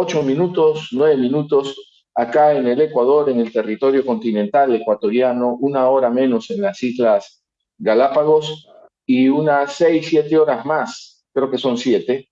ocho minutos, nueve minutos acá en el Ecuador, en el territorio continental ecuatoriano, una hora menos en las Islas Galápagos y unas seis, siete horas más, creo que son siete,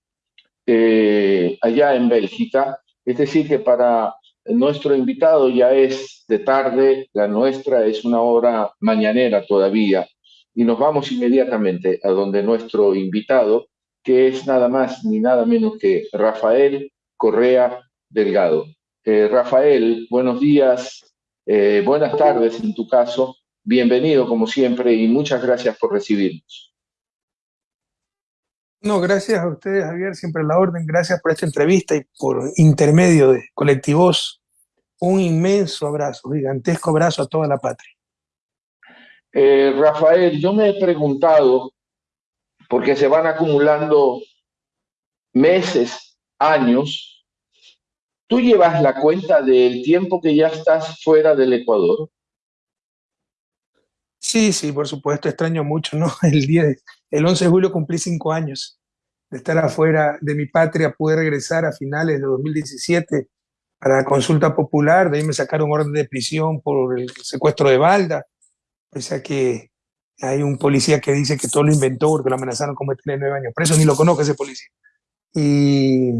eh, allá en Bélgica. Es decir, que para nuestro invitado ya es de tarde, la nuestra es una hora mañanera todavía. Y nos vamos inmediatamente a donde nuestro invitado, que es nada más ni nada menos que Rafael Correa Delgado. Eh, Rafael, buenos días, eh, buenas tardes en tu caso, bienvenido como siempre y muchas gracias por recibirnos. No, gracias a ustedes, Javier, siempre la orden, gracias por esta entrevista y por intermedio de Colectivos, un inmenso abrazo, gigantesco abrazo a toda la patria. Eh, Rafael, yo me he preguntado, porque se van acumulando meses, años, ¿tú llevas la cuenta del tiempo que ya estás fuera del Ecuador? Sí, sí, por supuesto, extraño mucho, ¿no? El, día el 11 de julio cumplí cinco años de estar afuera de mi patria, pude regresar a finales de 2017 para la consulta popular, de ahí me sacaron orden de prisión por el secuestro de Balda, o sea que hay un policía que dice que todo lo inventó porque lo amenazaron con meterle nueve años preso, ni lo conozco ese policía. Y,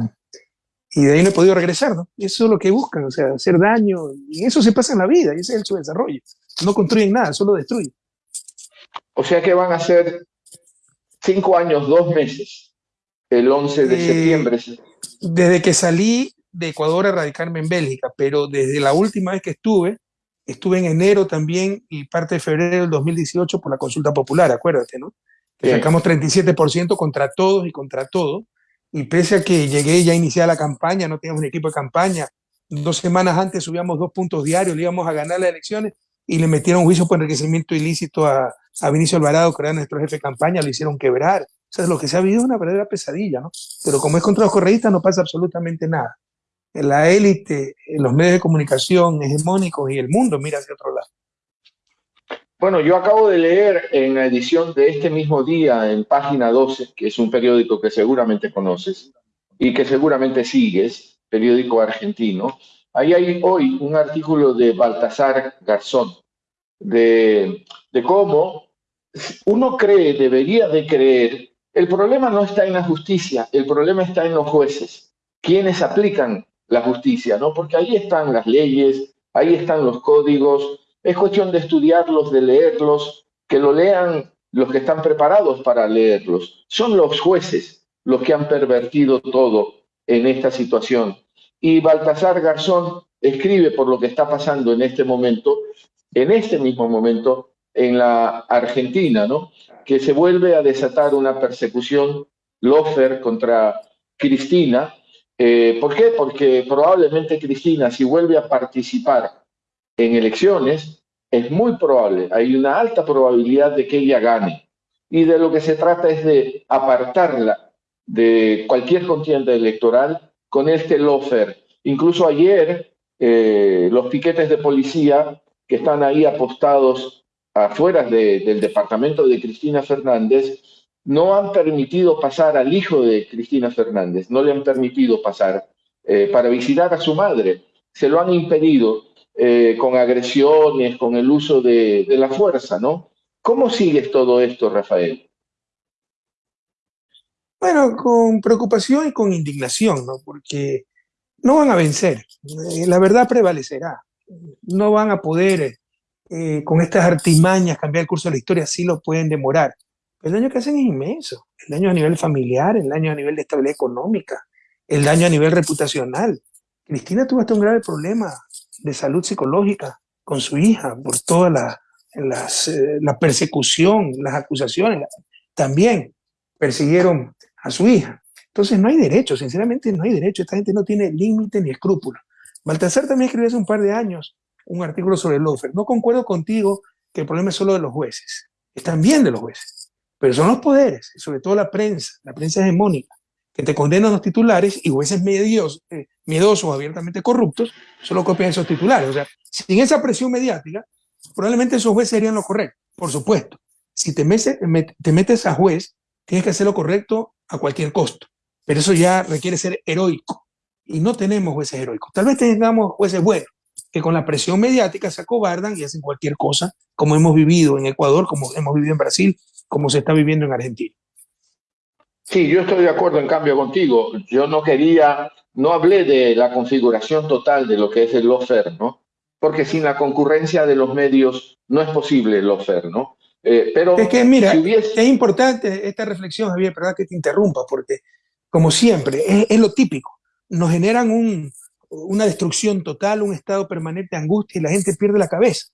y de ahí no he podido regresar, ¿no? eso es lo que buscan, o sea, hacer daño, y eso se pasa en la vida, y ese es su desarrollo. No construyen nada, solo destruyen. O sea que van a ser cinco años, dos meses, el 11 de eh, septiembre. Desde que salí de Ecuador a radicarme en Bélgica, pero desde la última vez que estuve, Estuve en enero también y parte de febrero del 2018 por la consulta popular, acuérdate, ¿no? Que sacamos 37% contra todos y contra todo. Y pese a que llegué ya iniciada la campaña, no teníamos un equipo de campaña, dos semanas antes subíamos dos puntos diarios, le íbamos a ganar las elecciones y le metieron juicio por enriquecimiento ilícito a, a Vinicio Alvarado, que era nuestro jefe de campaña, lo hicieron quebrar. O sea, lo que se ha vivido es una verdadera pesadilla, ¿no? Pero como es contra los correístas, no pasa absolutamente nada la élite, los medios de comunicación hegemónicos y el mundo mira hacia otro lado. Bueno, yo acabo de leer en la edición de este mismo día, en página 12, que es un periódico que seguramente conoces y que seguramente sigues, periódico argentino. Ahí hay hoy un artículo de Baltasar Garzón, de, de cómo uno cree, debería de creer, el problema no está en la justicia, el problema está en los jueces, quienes aplican la justicia, ¿no? Porque ahí están las leyes, ahí están los códigos, es cuestión de estudiarlos, de leerlos, que lo lean los que están preparados para leerlos. Son los jueces los que han pervertido todo en esta situación. Y Baltasar Garzón escribe por lo que está pasando en este momento, en este mismo momento, en la Argentina, ¿no? Que se vuelve a desatar una persecución lofer contra Cristina, eh, ¿Por qué? Porque probablemente Cristina, si vuelve a participar en elecciones, es muy probable, hay una alta probabilidad de que ella gane. Y de lo que se trata es de apartarla de cualquier contienda electoral con este lofer. Incluso ayer, eh, los piquetes de policía que están ahí apostados afuera del departamento de Cristina Fernández no han permitido pasar al hijo de Cristina Fernández, no le han permitido pasar eh, para visitar a su madre, se lo han impedido eh, con agresiones, con el uso de, la fuerza, ¿no? ¿Cómo sigues todo esto, Rafael? Bueno, con preocupación y con indignación, ¿no? Porque no van a vencer, eh, la verdad prevalecerá, no van a poder con estas artimañas cambiar el curso de la historia, sí lo pueden demorar el daño que hacen es inmenso. El daño a nivel familiar, el daño a nivel de estabilidad económica, el daño a nivel reputacional. Cristina tuvo hasta un grave problema de salud psicológica con su hija por toda la, eh, la persecución, las acusaciones. También persiguieron a su hija. Entonces no hay derecho, sinceramente no hay derecho. Esta gente no tiene límite ni escrúpulos. Baltasar también escribió hace un par de años un artículo sobre el lofer. No concuerdo contigo que el problema es solo de los jueces. Es también de los jueces. Pero son los poderes, y sobre todo la prensa, la prensa hegemónica, que te condenan los titulares y jueces medios, eh, miedosos, abiertamente corruptos, solo copian esos titulares. O sea, sin esa presión mediática, probablemente esos jueces serían lo correcto, por supuesto. Si te metes, te metes a juez, tienes que hacer lo correcto a cualquier costo. Pero eso ya requiere ser heroico. y no tenemos jueces heroicos. Tal vez tengamos jueces buenos, que con la presión mediática se acobardan y hacen cualquier cosa, como hemos vivido en Ecuador, como hemos vivido en Brasil, como se está viviendo en Argentina. Sí, yo estoy de acuerdo en cambio contigo. Yo no quería, no hablé de la configuración total de lo que es el lawfare, ¿no? Porque sin la concurrencia de los medios no es posible el lawfare, ¿no? Eh, pero es que, mira, es importante esta reflexión, Javier, perdón que te interrumpa, porque como siempre, es, lo típico. Nos generan un, una destrucción total, un estado permanente de angustia y la gente pierde la cabeza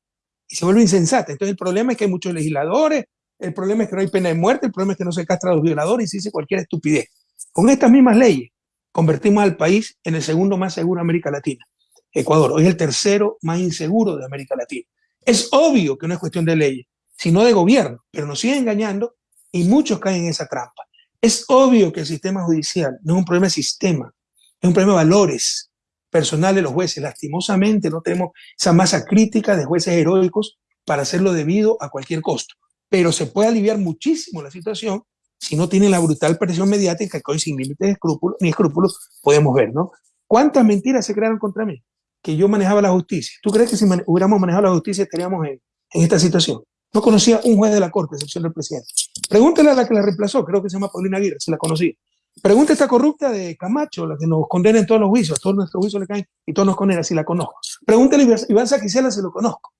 y se vuelve insensata. Entonces el problema es que hay muchos legisladores, el problema es que no hay pena de muerte, el problema es que no se castra a los violadores y se dice cualquier estupidez. Con estas mismas leyes convertimos al país en el segundo más seguro de América Latina. Ecuador hoy es el tercero más inseguro de América Latina. Es obvio que no es cuestión de leyes, sino de gobierno, pero nos siguen engañando y muchos caen en esa trampa. Es obvio que el sistema judicial no es un problema de sistema, es un problema de valores personales de los jueces. Lastimosamente no tenemos esa masa crítica de jueces heroicos para hacerlo debido a cualquier costo. Pero se puede aliviar muchísimo la situación si no tienen la brutal presión mediática que hoy sin límites escrúpulos, ni escrúpulos podemos ver, ¿no? ¿Cuántas mentiras se crearon contra mí? Que yo manejaba la justicia. ¿Tú crees que si hubiéramos manejado la justicia estaríamos en, esta situación? No conocía un juez de la Corte, excepción del presidente. Pregúntale a la que la reemplazó, creo que se llama Paulina Aguirre, si la conocía. Pregúntale a esta corrupta de Camacho, la que nos condena en todos los juicios, todos nuestros juicios le caen y todos nos condena, si la conozco. Pregúntale a Iván Saquicela si lo conozco.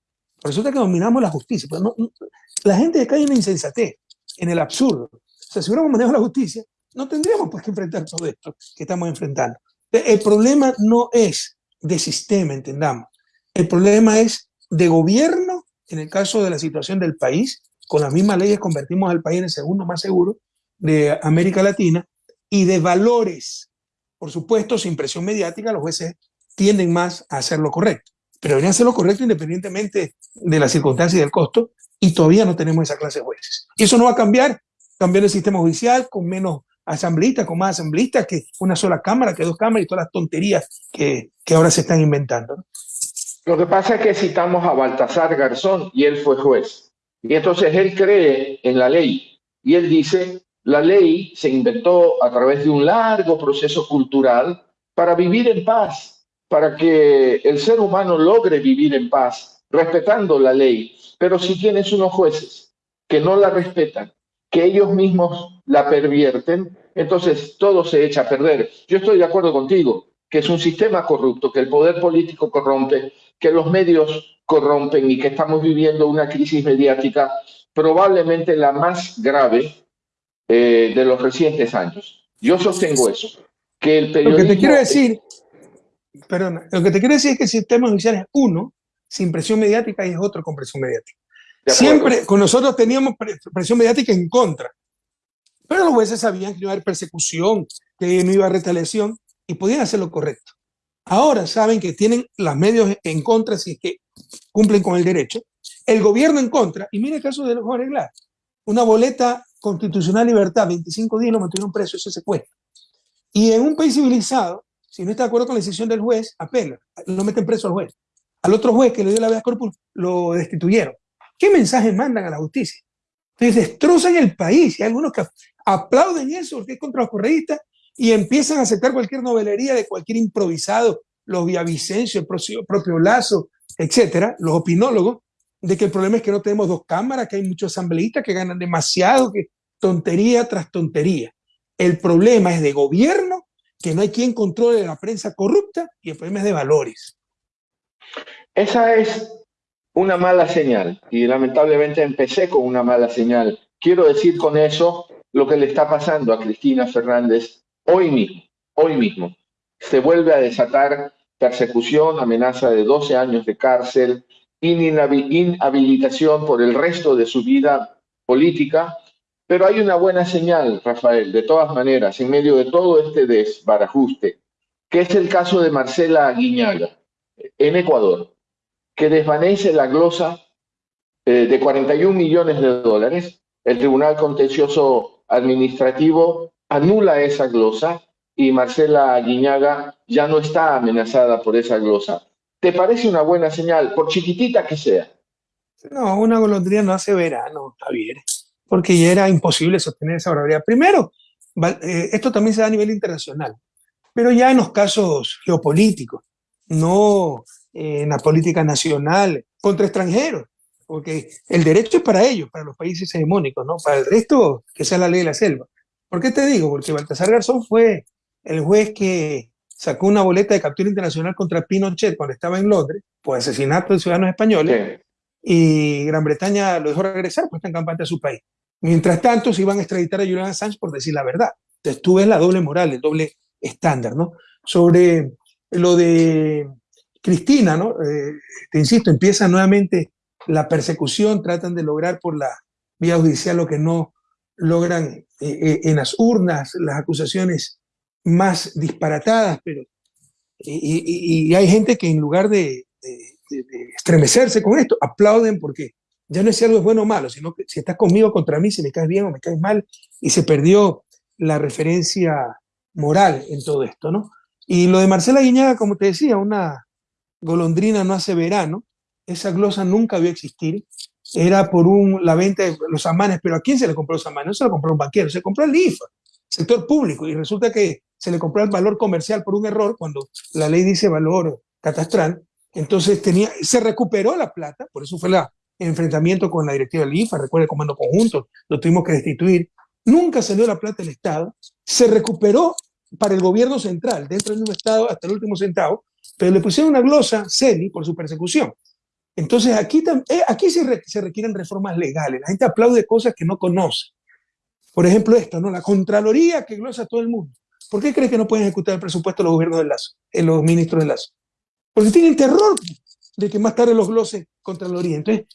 Resulta que dominamos la justicia. Pero la gente cae en la insensatez, en el absurdo. O sea, si hubiéramos manejado la justicia, no tendríamos por qué enfrentar todo esto que estamos enfrentando. El problema no es de sistema, entendamos. El problema es de gobierno en el caso de la situación del país, con las mismas leyes convertimos al país en el segundo más seguro de América Latina y de valores. Por supuesto, sin presión mediática, los jueces tienden más a hacer lo correcto, pero deberían hacer lo correcto independientemente de las circunstancias y del costo, y todavía no tenemos esa clase de jueces. Y eso no va a cambiar, cambiar el sistema judicial con menos asambleístas, con más asambleístas, que una sola cámara, que dos cámaras y todas las tonterías que, que ahora se están inventando. Lo que pasa es que citamos a Baltasar Garzón y él fue juez. Y entonces él cree en la ley. Y él dice, la ley se inventó a través de un largo proceso cultural para vivir en paz, para que el ser humano logre vivir en paz, respetando la ley. Pero si tienes unos jueces que no la respetan, que ellos mismos la pervierten, entonces todo se echa a perder. Yo estoy de acuerdo contigo, que es un sistema corrupto, que el poder político corrompe, que los medios corrompen y que estamos viviendo una crisis mediática probablemente la más grave eh, de los recientes años. Yo sostengo eso. Que el periodismo... Lo que te quiero decir, perdón, lo que te quiero decir es que el sistema judicial es uno sin presión mediática y es otro con presión mediática. Siempre con nosotros teníamos presión mediática en contra, pero los jueces sabían que no iba a haber persecución, que no iba a haber retaliación y podían hacer lo correcto. Ahora saben que tienen los medios en contra si es que cumplen con el derecho, el gobierno en contra, y mire el caso de los jóvenes una boleta constitucional libertad, 25 días lo mantuvieron preso, ese secuestro. Y en un país civilizado, si no está de acuerdo con la decisión del juez, apela, lo meten preso al juez. Al otro juez que le dio la vía corpus lo destituyeron. ¿Qué mensaje mandan a la justicia? Entonces destrozan el país. Y hay algunos que aplauden eso porque es contra los correístas y empiezan a aceptar cualquier novelería de cualquier improvisado, los Villavicencio, el propio Lazo, etcétera, los opinólogos, de que el problema es que no tenemos dos cámaras, que hay muchos asambleístas que ganan demasiado, que tontería tras tontería. El problema es de gobierno, que no hay quien controle la prensa corrupta, y el problema es de valores. Esa es una mala señal, y lamentablemente empecé con una mala señal. Quiero decir con eso lo que le está pasando a Cristina Fernández hoy mismo, hoy mismo, se vuelve a desatar persecución, amenaza de 12 años de cárcel, inhabilitación por el resto de su vida política, pero hay una buena señal, Rafael, de todas maneras, en medio de todo este desbarajuste, que es el caso de Marcela Guiñaga, en Ecuador, que desvanece la glosa eh, de 41 millones de dólares. El Tribunal Contencioso Administrativo anula esa glosa y Marcela Guiñaga ya no está amenazada por esa glosa. ¿Te parece una buena señal, por chiquitita que sea? No, una golondrina no hace verano, Javier, porque ya era imposible sostener esa barbaridad. Primero, eh, esto también se da a nivel internacional. pero ya en los casos geopolíticos, no en la política nacional contra extranjeros, porque el derecho es para ellos, para los países hegemónicos, ¿no? Para el resto, que sea la ley de la selva. ¿Por qué te digo? Porque Baltasar Garzón fue el juez que sacó una boleta de captura internacional contra Pinochet cuando estaba en Londres por asesinato de ciudadanos españoles y Gran Bretaña lo dejó regresar pues está en campaña a su país. Mientras tanto, se iban a extraditar a Julian Assange por decir la verdad. Entonces tú ves la doble moral, el doble estándar, ¿no? Sobre lo de Cristina, ¿no? Eh, te insisto, empieza nuevamente la persecución, tratan de lograr por la vía judicial lo que no logran eh, eh, en las urnas, las acusaciones más disparatadas, pero y, hay gente que en lugar de, estremecerse con esto, aplauden porque ya no es si algo es bueno o malo, sino que si estás conmigo contra mí, si me caes bien o me caes mal, y se perdió la referencia moral en todo esto, ¿no? Y lo de Marcela Guiñaga, como te decía, una golondrina no hace verano, esa glosa nunca vio existir, era por un, la venta de los amanes, pero ¿a quién se le compró los amanes? No se lo compró un banquero, se compró al IFA, sector público, y resulta que se le compró el valor comercial por un error cuando la ley dice valor catastral, entonces tenía, se recuperó la plata, por eso fue el enfrentamiento con la directiva del IFA, recuerda el comando conjunto, lo tuvimos que destituir, nunca salió la plata del Estado, se recuperó para el gobierno central, dentro del mismo Estado hasta el último centavo, pero le pusieron una glosa, CELI, por su persecución. Entonces aquí, eh, aquí se, requieren reformas legales. La gente aplaude cosas que no conoce. Por ejemplo, esto, ¿no? La Contraloría que glosa a todo el mundo. ¿Por qué crees que no pueden ejecutar el presupuesto los gobiernos de Lazo, eh, los ministros de Lazo? Porque tienen terror de que más tarde los glose Contraloría. Entonces,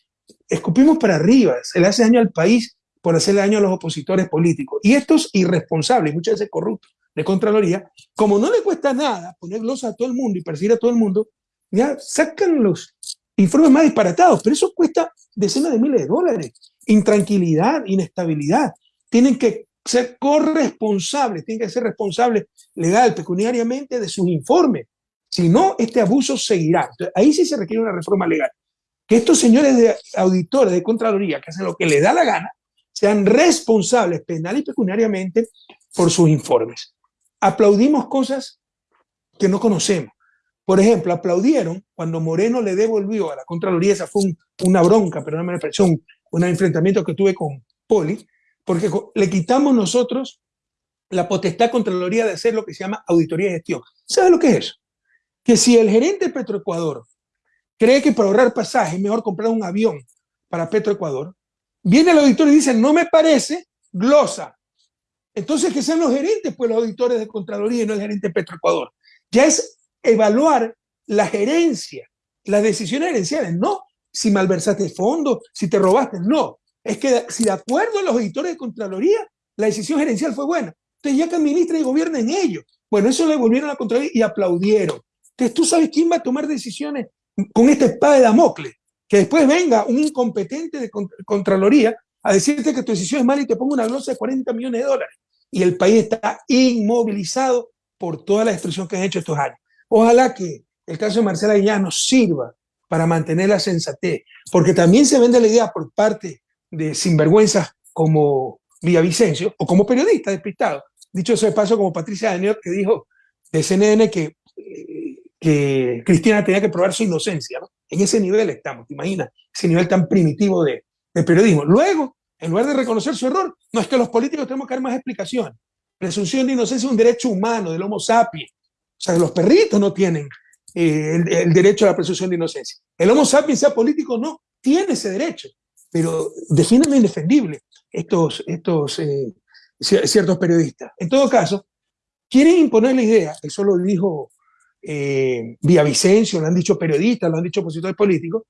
escupimos para arriba, se le hace daño al país por hacerle daño a los opositores políticos. Y estos irresponsables, muchas veces corruptos, de Contraloría, como no le cuesta nada poner glosa a todo el mundo y perseguir a todo el mundo, ya sacan los informes más disparatados, pero eso cuesta decenas de miles de dólares. Intranquilidad, inestabilidad. Tienen que ser corresponsables, tienen que ser responsables legal, pecuniariamente de sus informes. Si no, este abuso seguirá. ahí sí se requiere una reforma legal. Que estos señores de auditores de Contraloría, que hacen lo que les da la gana, sean responsables penal y pecuniariamente por sus informes. Aplaudimos cosas que no conocemos. Por ejemplo, aplaudieron cuando Moreno le devolvió a la Contraloría, esa fue una bronca, pero no me expresión, un enfrentamiento que tuve con Poli, porque le quitamos nosotros la potestad Contraloría de hacer lo que se llama auditoría de gestión. ¿Sabe lo que es eso? Que si el gerente de Petroecuador cree que para ahorrar pasaje es mejor comprar un avión para Petroecuador, viene el auditor y dice, no me parece, glosa. Entonces que sean los gerentes, pues los auditores de Contraloría y no el gerente Petroecuador. Ya es evaluar la gerencia, las decisiones gerenciales, no si malversaste fondos, si te robaste, no. Es que si de acuerdo a los auditores de Contraloría, la decisión gerencial fue buena. Entonces ya que administra y gobierna en ellos. Bueno, eso le volvieron a Contraloría y aplaudieron. Entonces tú sabes quién va a tomar decisiones con esta espada de Damocles. Que después venga un incompetente de Contraloría a decirte que tu decisión es mala y te ponga una glosa de 40 millones de dólares. Y el país está inmovilizado por toda la destrucción que han hecho estos años. Ojalá que el caso de Marcela Guiñá nos sirva para mantener la sensatez, porque también se vende la idea por parte de sinvergüenzas como Villavicencio o como periodista despistado. Dicho eso de paso, como Patricia Daniel, que dijo de CNN que, eh, que Cristina tenía que probar su inocencia. En ese nivel estamos, ¿te imaginas? Ese nivel tan primitivo de, periodismo. Luego, en lugar de reconocer su error, no es que los políticos tenemos que dar más explicaciones. Presunción de inocencia es un derecho humano del Homo sapiens. O sea, los perritos no tienen eh, el, derecho a la presunción de inocencia. El Homo sapiens, sea político no, tiene ese derecho, pero definen indefendible estos, estos eh, ciertos periodistas. En todo caso, quieren imponer la idea, eso lo dijo eh, Vicencio, lo han dicho periodistas, lo han dicho opositores políticos,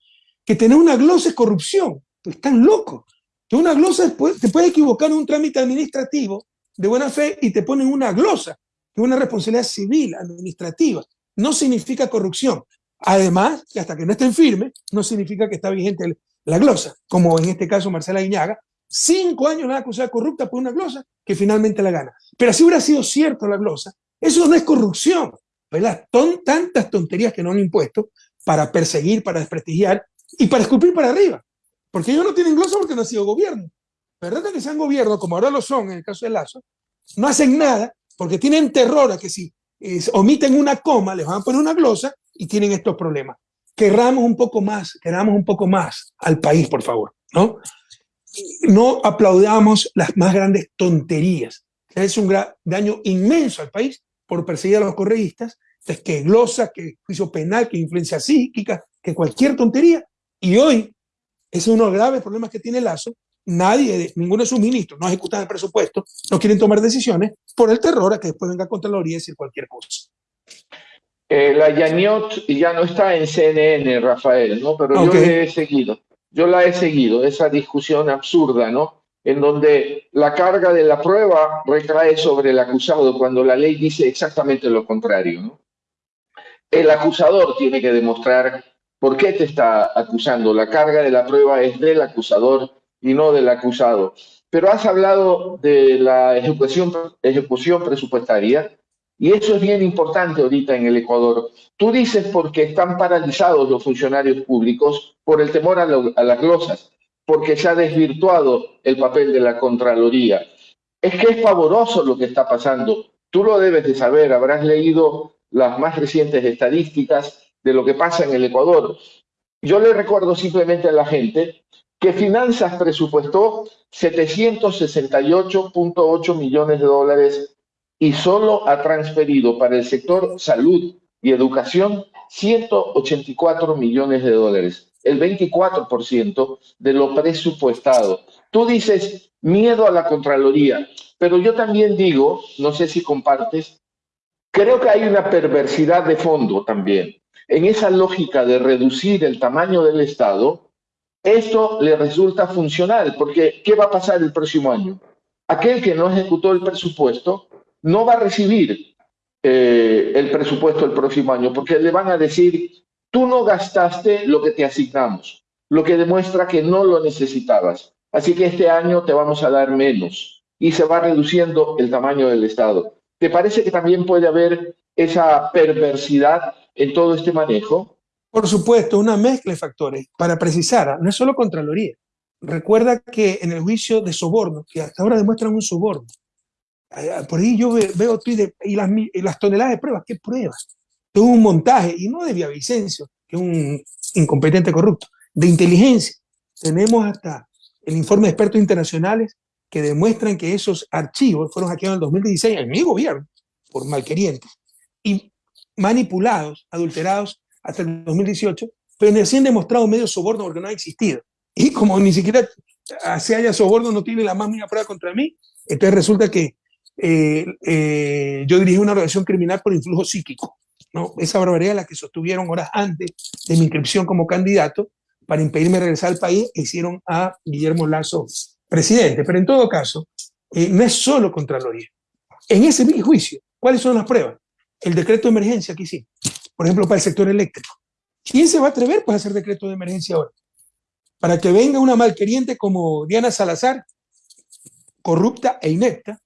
que tener una glosa es corrupción. Pues están locos. Que una glosa te puede equivocar en un trámite administrativo de buena fe y te ponen una glosa que una responsabilidad civil, administrativa, no significa corrupción. Además, que hasta que no estén firmes, no significa que está vigente la glosa, como en este caso Marcela Guiñaga, cinco años la acusada corrupta por una glosa que finalmente la gana. Pero si hubiera sido cierto la glosa, eso no es corrupción, ¿verdad? Tantas tonterías que no han impuesto para perseguir, para desprestigiar y para escupir para arriba. Porque ellos no tienen glosa porque no han sido gobierno. ¿Verdad que sean gobierno, como ahora lo son en el caso de Lazo, no hacen nada porque tienen terror a que si omiten una coma, les van a poner una glosa y tienen estos problemas. Querramos un poco más, queramos un poco más al país, por favor, ¿no? No aplaudamos las más grandes tonterías. Es un daño inmenso al país por perseguir a los correístas, que glosa, que juicio penal, que influencia psíquica, que cualquier tontería. Y hoy, ese es uno de los graves problemas que tiene Lazo, nadie, ninguno de sus ministros no ejecutan el presupuesto, no quieren tomar decisiones por el terror a que después venga contra la orilla y decir cualquier cosa. Eh, la Yaniot ya no está en CNN, Rafael, ¿no? Pero yo la he seguido. Yo la he seguido, esa discusión absurda, ¿no? En donde la carga de la prueba recae sobre el acusado cuando la ley dice exactamente lo contrario. El acusador tiene que demostrar por qué te está acusando. La carga de la prueba es del acusador y no del acusado. Pero has hablado de la ejecución, presupuestaria y eso es bien importante ahorita en el Ecuador. Tú dices porque están paralizados los funcionarios públicos por el temor a las glosas, porque se ha desvirtuado el papel de la Contraloría. Es que es pavoroso lo que está pasando. Tú lo debes de saber, habrás leído las más recientes estadísticas de lo que pasa en el Ecuador. Yo le recuerdo simplemente a la gente que Finanzas presupuestó 768.8 millones de dólares y solo ha transferido para el sector salud y educación 184 millones de dólares, el 24% de lo presupuestado. Tú dices miedo a la Contraloría, pero yo también digo, no sé si compartes, creo que hay una perversidad de fondo también. En esa lógica de reducir el tamaño del Estado, esto le resulta funcional, porque ¿qué va a pasar el próximo año? Aquel que no ejecutó el presupuesto no va a recibir eh, el presupuesto el próximo año, porque le van a decir, tú no gastaste lo que te asignamos, lo que demuestra que no lo necesitabas. Así que este año te vamos a dar menos y se va reduciendo el tamaño del Estado. ¿Te parece que también puede haber esa perversidad en todo este manejo? Por supuesto, una mezcla de factores. Para precisar, no es solo Contraloría. Recuerda que en el juicio de soborno, que hasta ahora demuestran un soborno, por ahí yo veo y las toneladas de pruebas, ¿qué pruebas? De un montaje, y no de Vicencio, que es un incompetente corrupto, de inteligencia. Tenemos hasta el informe de expertos internacionales que demuestran que esos archivos fueron hackeados en el 2016 en mi gobierno por malquerientes y manipulados, adulterados hasta el 2018, pero ni así han demostrado medio soborno porque no ha existido. Y como ni siquiera se haya soborno, no tiene la más mínima prueba contra mí, entonces resulta que eh, eh, yo dirigí una organización criminal por influjo psíquico. ¿No? Esa barbaridad la que sostuvieron horas antes de mi inscripción como candidato para impedirme regresar al país e hicieron a Guillermo Lazo presidente. Pero en todo caso, eh, no es solo Contraloría. En ese juicio, ¿cuáles son las pruebas? El decreto de emergencia que hicimos, por ejemplo, para el sector eléctrico. ¿Quién se va a atrever pues, a hacer decreto de emergencia ahora? Para que venga una malqueriente como Diana Salazar, corrupta e inepta,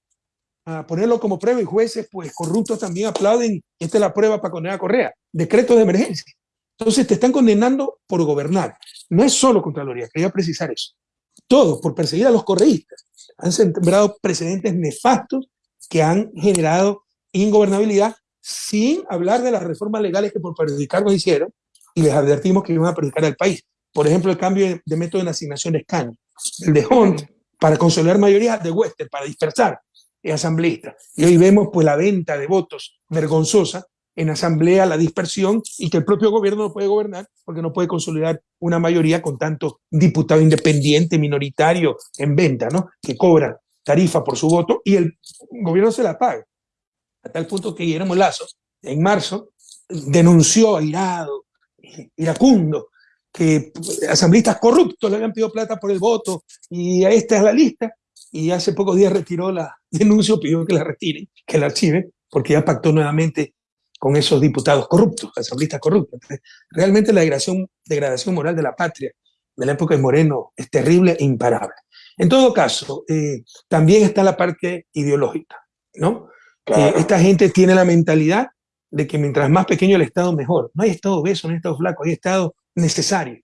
a ponerlo como prueba y jueces, pues corruptos también aplauden. Esta es la prueba para condenar a Correa. Decreto de emergencia. Entonces te están condenando por gobernar. No es solo Contraloría, quería precisar eso. Todo por perseguir a los correístas. Han sembrado precedentes nefastos que han generado ingobernabilidad sin hablar de las reformas legales que por perjudicarnos hicieron y les advertimos que iban a perjudicar al país. Por ejemplo, el cambio de, método de asignación de escaño, el de Hunt para consolidar mayoría de Wester, para dispersar asambleísta. Y hoy vemos pues la venta de votos vergonzosa en asamblea, la dispersión y que el propio gobierno no puede gobernar porque no puede consolidar una mayoría con tanto diputado independiente, minoritario en venta, ¿no? Que cobra tarifa por su voto y el gobierno se la paga. A tal punto que Guillermo Lazo, en marzo, denunció airado, iracundo, que asambleístas corruptos le habían pedido plata por el voto y esta es la lista y hace pocos días retiró la denuncia, pidió que la retiren, que la archiven, porque ya pactó nuevamente con esos diputados corruptos, asambleístas corruptos. realmente la degradación, degradación moral de la patria de la época de Moreno es terrible e imparable. En todo caso, eh, también está la parte ideológica, ¿no? Eh, esta gente tiene la mentalidad de que mientras más pequeño el Estado, mejor. No hay Estado obeso, no hay Estado flaco, hay Estado necesario.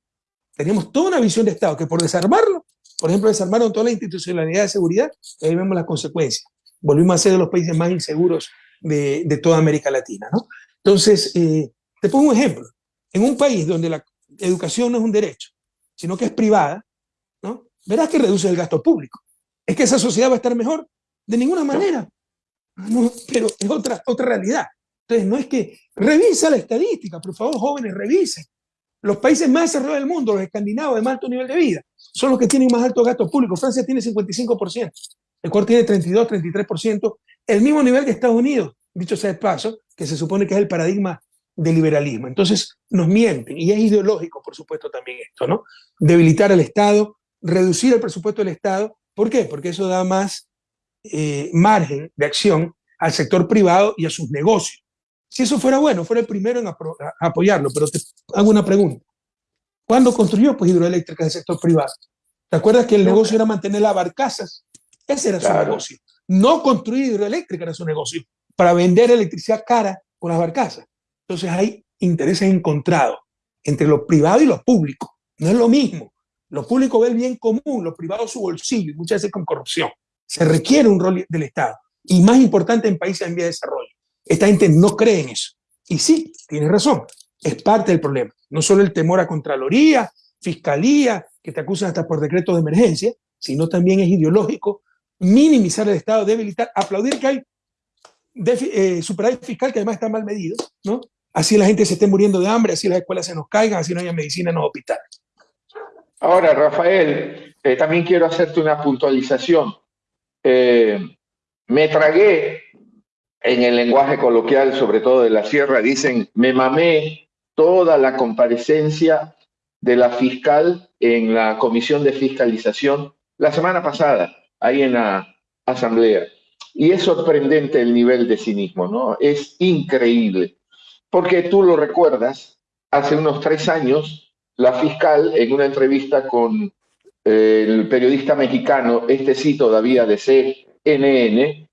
Tenemos toda una visión de Estado que por desarmarlo por ejemplo, desarmaron toda la institucionalidad de seguridad y ahí vemos las consecuencias. Volvimos a ser de los países más inseguros de, toda América Latina. ¿no? Entonces, eh, te pongo un ejemplo. En un país donde la educación no es un derecho, sino que es privada, ¿no? verás que reduce el gasto público. ¿Es que esa sociedad va a estar mejor? De ninguna manera. No, pero es otra, otra realidad. Entonces, no es que... Revisa la estadística, por favor, jóvenes, revisen. Los países más desarrollados del mundo, los escandinavos de más alto nivel de vida, son los que tienen más alto gasto público. Francia tiene 55%, Ecuador tiene 32, 33%, el mismo nivel que Estados Unidos, dicho sea de paso, que se supone que es el paradigma del liberalismo. Entonces nos mienten, y es ideológico, por supuesto, también esto, ¿no? Debilitar al Estado, reducir el presupuesto del Estado. ¿Por qué? Porque eso da más eh, margen de acción al sector privado y a sus negocios. Si eso fuera bueno, fuera el primero en apoyarlo, pero te hago una pregunta. ¿Cuándo construyó pues, hidroeléctricas del sector privado? ¿Te acuerdas que el negocio era mantener las barcazas? Ese era su negocio. No construir hidroeléctrica era su negocio, para vender electricidad cara con las barcazas. Entonces hay intereses encontrados entre lo privado y lo público. No es lo mismo. Lo público ve el bien común, lo privado su bolsillo, muchas veces con corrupción. Se requiere un rol del Estado. Y más importante en países en vía de desarrollo. Esta gente no cree en eso. Y sí, tiene razón, es parte del problema. No solo el temor a Contraloría, Fiscalía, que te acusan hasta por decreto de emergencia, sino también es ideológico minimizar el Estado, debilitar, aplaudir que hay eh, superávit fiscal que además está mal medido, ¿no? Así la gente se esté muriendo de hambre, así las escuelas se nos caigan, así no haya medicina en los hospitales. Ahora, Rafael, eh, también quiero hacerte una puntualización. Eh, me tragué en el lenguaje coloquial, sobre todo de la sierra, dicen, me mamé toda la comparecencia de la fiscal en la comisión de fiscalización la semana pasada ahí en la asamblea. Y es sorprendente el nivel de cinismo, ¿no? Es increíble. Porque tú lo recuerdas, hace unos tres años, la fiscal, en una entrevista con eh, el periodista mexicano, este sí todavía de CNN,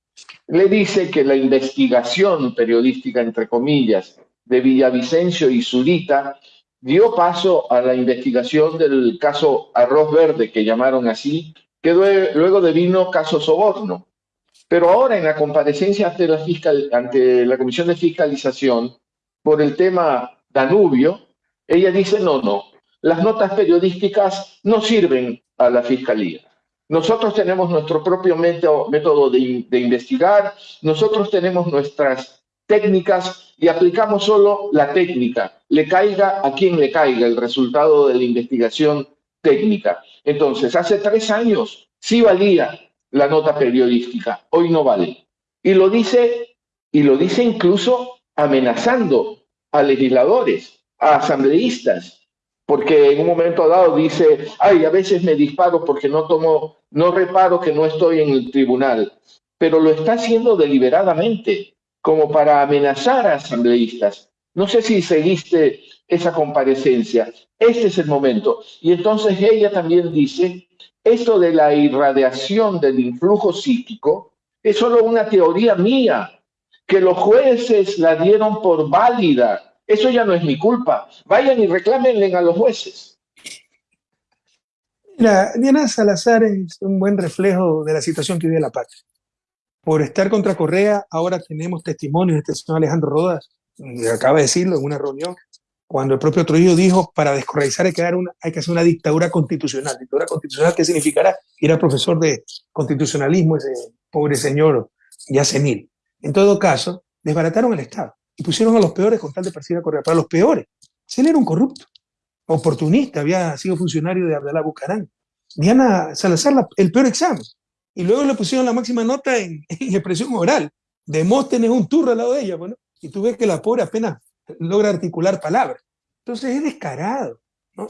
le dice que la investigación periodística, entre comillas, de Villavicencio y Zurita dio paso a la investigación del caso Arroz Verde, que llamaron así, que luego devino caso soborno. Pero ahora en la comparecencia ante la, fiscal, ante la Comisión de Fiscalización por el tema Danubio, ella dice, no, no, las notas periodísticas no sirven a la Fiscalía. Nosotros tenemos nuestro propio método, de, de investigar, nosotros tenemos nuestras técnicas y aplicamos solo la técnica, le caiga a quien le caiga el resultado de la investigación técnica. Entonces, hace tres años sí valía la nota periodística, hoy no vale. Y lo dice, y lo dice incluso amenazando a legisladores, a asambleístas, porque en un momento dado dice, ay, a veces me disparo porque no tomo, no reparo que no estoy en el tribunal, pero lo está haciendo deliberadamente, como para amenazar a asambleístas. No sé si seguiste esa comparecencia. Este es el momento. Y entonces ella también dice, esto de la irradiación del influjo psíquico es solo una teoría mía, que los jueces la dieron por válida. Eso ya no es mi culpa. Vayan y reclámenle a los jueces. Mira, Diana Salazar es un buen reflejo de la situación que vive la patria. Por estar contra Correa, ahora tenemos testimonios de este señor Alejandro Rodas, acaba de decirlo en una reunión, cuando el propio Trujillo dijo, para descorreizar hay que, una, hay que hacer una dictadura constitucional. ¿Dictadura constitucional qué significará? Era profesor de constitucionalismo ese pobre señor ya senil. En todo caso, desbarataron el Estado y pusieron a los peores con tal de perseguir a Correa. Para los peores, si él era un corrupto, oportunista, había sido funcionario de Abdalá Bucarán. Diana Salazar, el peor examen. Y luego le pusieron la máxima nota en, expresión oral. Demóstenes un turro al lado de ella, bueno, y tú ves que la pobre apenas logra articular palabras. Entonces es descarado.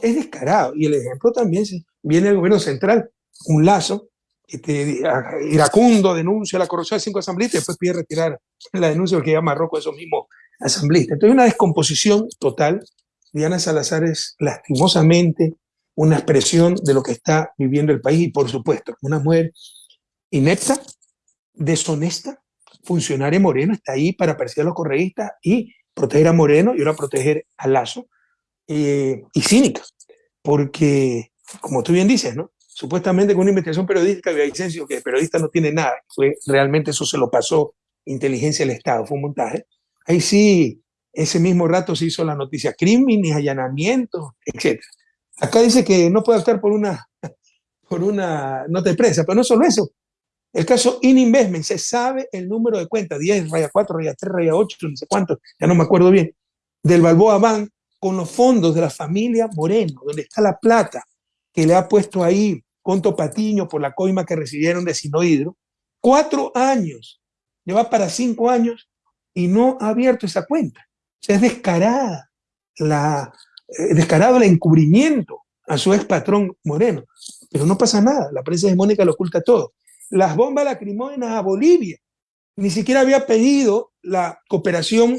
Es descarado. Y el ejemplo también viene del gobierno central, un lazo, este, iracundo denuncia la corrupción de cinco asambleístas y después pide retirar la denuncia porque ya Marruecos esos mismos asambleístas. Entonces una descomposición total. Diana Salazar es lastimosamente una expresión de lo que está viviendo el país y por supuesto, una mujer inepta, deshonesta, funcionaria morena, está ahí para perseguir a los correístas y proteger a Moreno y ahora proteger a Lazo, eh, y cínica, porque, como tú bien dices, ¿no? Supuestamente con una investigación periodística de Vicencio, que el periodista no tiene nada, fue, realmente eso se lo pasó inteligencia del Estado, fue un montaje. Ahí sí, ese mismo rato se hizo la noticia, crímenes, allanamientos, etc. Acá dice que no puede optar por una, por una nota de prensa, pero no solo eso. El caso In se sabe el número de cuenta, 10, raya 4, raya 3, raya 8, no sé cuánto, ya no me acuerdo bien, del Balboa Bank con los fondos de la familia Moreno, donde está la plata que le ha puesto ahí Conto Patiño por la coima que recibieron de Sinohidro, cuatro años, lleva para cinco años y no ha abierto esa cuenta. O sea, es descarada, la, eh, descarado el encubrimiento a su ex patrón Moreno. Pero no pasa nada, la prensa hegemónica lo oculta todo. Las bombas lacrimógenas a Bolivia, ni siquiera había pedido la cooperación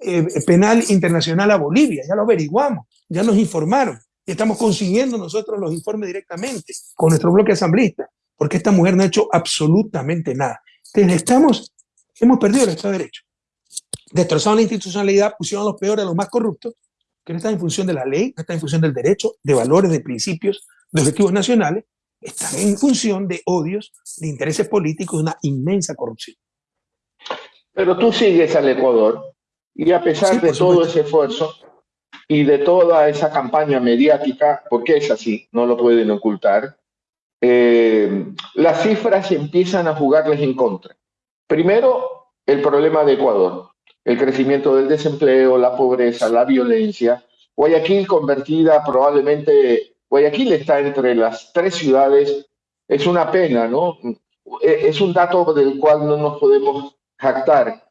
eh, penal internacional a Bolivia, ya lo averiguamos, ya nos informaron y estamos consiguiendo nosotros los informes directamente con nuestro bloque asambleísta, porque esta mujer no ha hecho absolutamente nada. Entonces estamos, hemos perdido el Estado de Derecho. Destrozaron la institucionalidad, pusieron a los peores, a los más corruptos, que no están en función de la ley, no están en función del derecho, de valores, de principios, de objetivos nacionales, están en función de odios, de intereses políticos, de una inmensa corrupción. Pero tú sigues al Ecuador y a pesar de todo ese esfuerzo y de toda esa campaña mediática, porque es así, no lo pueden ocultar, eh, las cifras empiezan a jugarles en contra. Primero, el problema de Ecuador, el crecimiento del desempleo, la pobreza, la violencia. Guayaquil convertida probablemente, Guayaquil está entre las tres ciudades, es una pena, ¿no? Es un dato del cual no nos podemos jactar,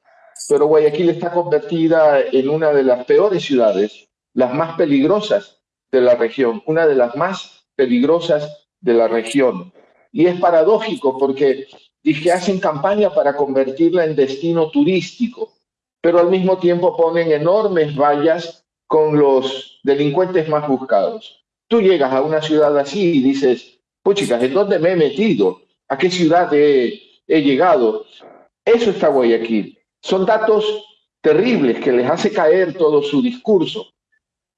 pero Guayaquil está convertida en una de las peores ciudades, las más peligrosas de la región, una de las más peligrosas de la región. Y es paradójico porque dije, hacen campaña para convertirla en destino turístico, pero al mismo tiempo ponen enormes vallas con los delincuentes más buscados. Tú llegas a una ciudad así y dices, puchicas, ¿en dónde me he metido? ¿A qué ciudad he, llegado? Eso está Guayaquil. Son datos terribles que les hace caer todo su discurso.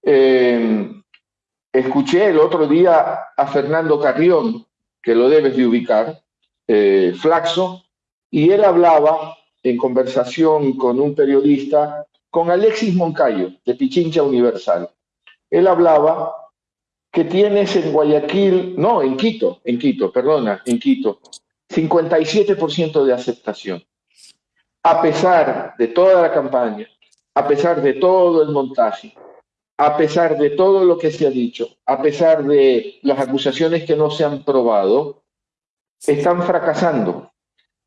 Eh, escuché el otro día a Fernando Carrión, que lo debes de ubicar, eh, Flaxo, y él hablaba en conversación con un periodista, con Alexis Moncayo, de Pichincha Universal. Él hablaba que tienes en Guayaquil, no, en Quito, en Quito, perdona, en Quito, 57% de aceptación a pesar de toda la campaña, a pesar de todo el montaje, a pesar de todo lo que se ha dicho, a pesar de las acusaciones que no se han probado, están fracasando.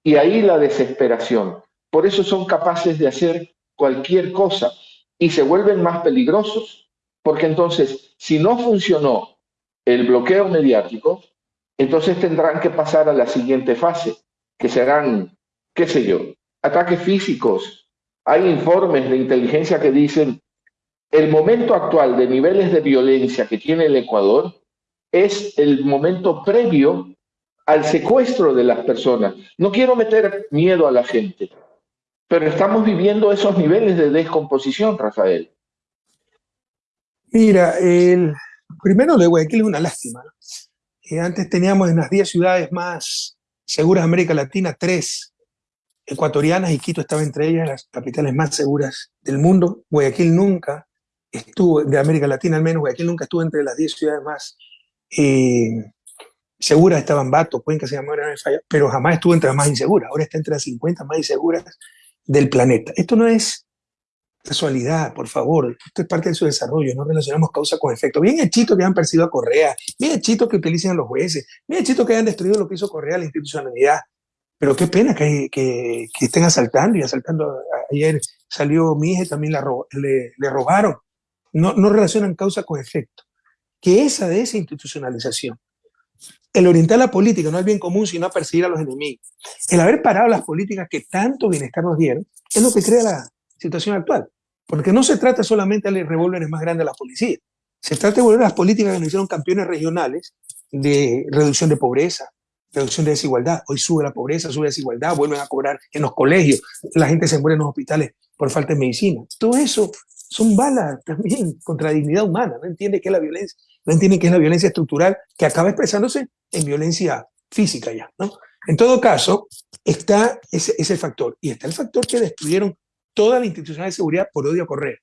Y ahí la desesperación. Por eso son capaces de hacer cualquier cosa y se vuelven más peligrosos. Porque entonces, si no funcionó el bloqueo mediático, entonces tendrán que pasar a la siguiente fase, que serán, qué sé yo, ataques físicos. Hay informes de inteligencia que dicen el momento actual de niveles de violencia que tiene el Ecuador es el momento previo al secuestro de las personas. No quiero meter miedo a la gente, pero estamos viviendo esos niveles de descomposición, Rafael. Mira, el, primero de Guayaquil es una lástima. Eh, antes teníamos en las 10 ciudades más seguras de América Latina, tres ecuatorianas y Quito estaba entre ellas, las capitales más seguras del mundo. Guayaquil nunca estuvo, de América Latina al menos, Guayaquil nunca estuvo entre las 10 ciudades más eh, seguras, estaban Bato, Cuenca se llamaba, pero jamás estuvo entre las más inseguras. Ahora está entre las 50 más inseguras del planeta. Esto no es casualidad, por favor. Esto es parte de su desarrollo. No relacionamos causa con efecto. Bien hechito que han perseguido a Correa. Bien hechito que utilicen a los jueces. Bien hechito que hayan destruido lo que hizo Correa, la institucionalidad. Pero qué pena que, que, estén asaltando y asaltando. Ayer salió mi también le, robaron. No, no relacionan causa con efecto. Que esa de esa institucionalización, el orientar la política no al bien común, sino a perseguir a los enemigos, el haber parado las políticas que tanto bienestar nos dieron, es lo que crea la situación actual. Porque no se trata solamente de revólveres más grandes a la policía, se trata de volver a las políticas que nos hicieron campeones regionales de reducción de pobreza, reducción de desigualdad. Hoy sube la pobreza, sube la desigualdad, vuelven a cobrar en los colegios, la gente se muere en los hospitales por falta de medicina. Todo eso son balas también contra la dignidad humana. No entiende qué es la violencia, no entiende qué es la violencia estructural que acaba expresándose en violencia física ya. ¿no? En todo caso, está ese, ese factor. Y está el factor que destruyeron toda la institución de seguridad por odio a correr.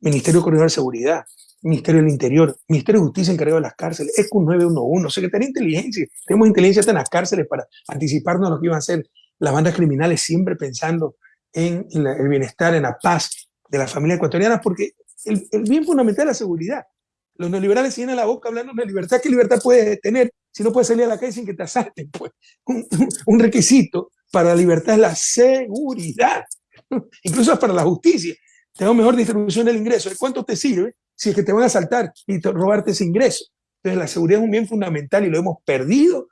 Ministerio Coordinador de Seguridad, Ministerio del Interior, Ministerio de Justicia encargado de las cárceles, ECU 911, Secretaría de Inteligencia. Tenemos inteligencia en las cárceles para anticiparnos a lo que iban a hacer las bandas criminales, siempre pensando en, el bienestar, en la paz de las familias ecuatorianas, porque el, bien fundamental es la seguridad. Los neoliberales llenan la boca hablando de libertad. ¿Qué libertad puedes tener si no puedes salir a la calle sin que te asalten? Pues un, requisito para la libertad es la seguridad, incluso para la justicia. Tenemos mejor distribución del ingreso. ¿De cuánto te sirve si es que te van a asaltar y robarte ese ingreso? Entonces la seguridad es un bien fundamental y lo hemos perdido.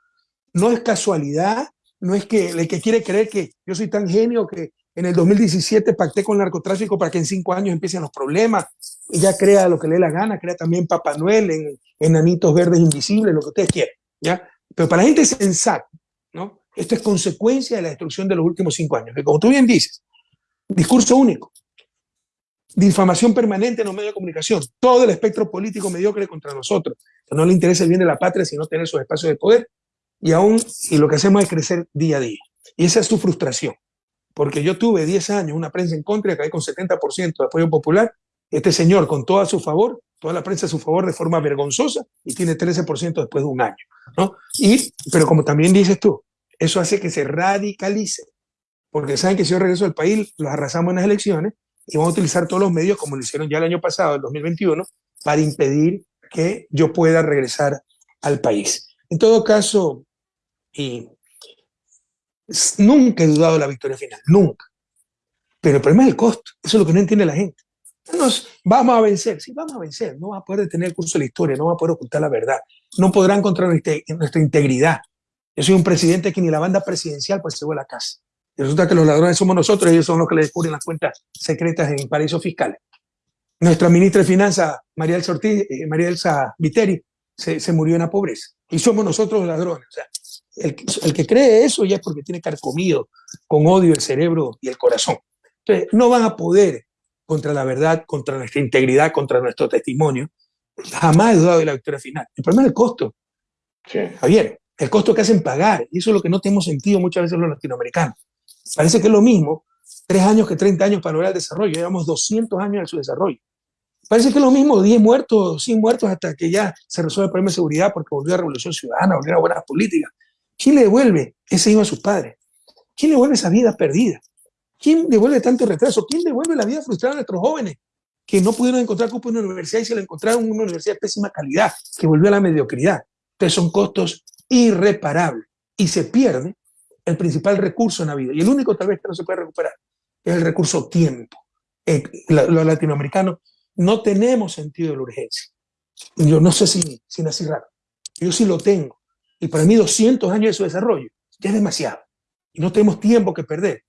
No es casualidad, no es que el que quiere creer que yo soy tan genio que en el 2017 pacté con el narcotráfico para que en cinco años empiecen los problemas ya crea lo que le dé la gana, crea también Papá Noel en enanitos verdes invisibles, lo que ustedes quieran, ¿ya? Pero para la gente sensata, ¿no? Esto es consecuencia de la destrucción de los últimos cinco años, que como tú bien dices, discurso único, difamación permanente en los medios de comunicación, todo el espectro político mediocre contra nosotros, que no le interesa el bien de la patria, sino tener sus espacios de poder, y aún, y lo que hacemos es crecer día a día. Y esa es su frustración, porque yo tuve 10 años una prensa en contra y acabé con 70% de apoyo popular, este señor con todo a su favor, toda la prensa a su favor de forma vergonzosa, y tiene 13% después de un año, ¿no? Y, pero como también dices tú, eso hace que se radicalice, porque saben que si yo regreso al país, los arrasamos en las elecciones, y vamos a utilizar todos los medios, como lo hicieron ya el año pasado, el 2021, para impedir que yo pueda regresar al país. En todo caso, y nunca he dudado de la victoria final, nunca. Pero el problema es el costo, eso es lo que no entiende la gente. Nos, vamos a vencer, sí, vamos a vencer, no va a poder detener el curso de la historia, no va a poder ocultar la verdad, no podrán contra nuestra, integridad. Yo soy un presidente que ni la banda presidencial pues se fue a la casa. Y resulta que los ladrones somos nosotros, ellos son los que le descubren las cuentas secretas en paraísos fiscales. Nuestra ministra de Finanzas, María Elsa, Ortiz, eh, María Elsa Viteri, se, se, murió en la pobreza. Y somos nosotros los ladrones. O sea, el, el, que cree eso ya es porque tiene carcomido con odio el cerebro y el corazón. Entonces, no van a poder contra la verdad, contra nuestra integridad, contra nuestro testimonio. Jamás he dudado de la victoria final. El problema es el costo. Sí. Javier, el costo que hacen pagar. Y eso es lo que no tenemos sentido muchas veces los latinoamericanos. Parece que es lo mismo tres años que 30 años para lograr el desarrollo. Llevamos 200 años en su desarrollo. Parece que es lo mismo 10 muertos, 100 muertos hasta que ya se resuelve el problema de seguridad porque volvió a la revolución ciudadana, volvió a buenas políticas. ¿Quién le devuelve ese hijo a sus padres? ¿Quién le devuelve esa vida perdida? ¿Quién devuelve tanto retraso? ¿Quién devuelve la vida frustrada a nuestros jóvenes que no pudieron encontrar cupo en una universidad y se lo encontraron en una universidad de pésima calidad, que volvió a la mediocridad? Entonces son costos irreparables y se pierde el principal recurso en la vida y el único tal vez que no se puede recuperar es el recurso tiempo. Eh, los latinoamericanos no tenemos sentido de la urgencia. Yo no sé si, si nací raro. Yo sí lo tengo. Y para mí 200 años de su desarrollo ya es demasiado. Y no tenemos tiempo que perder.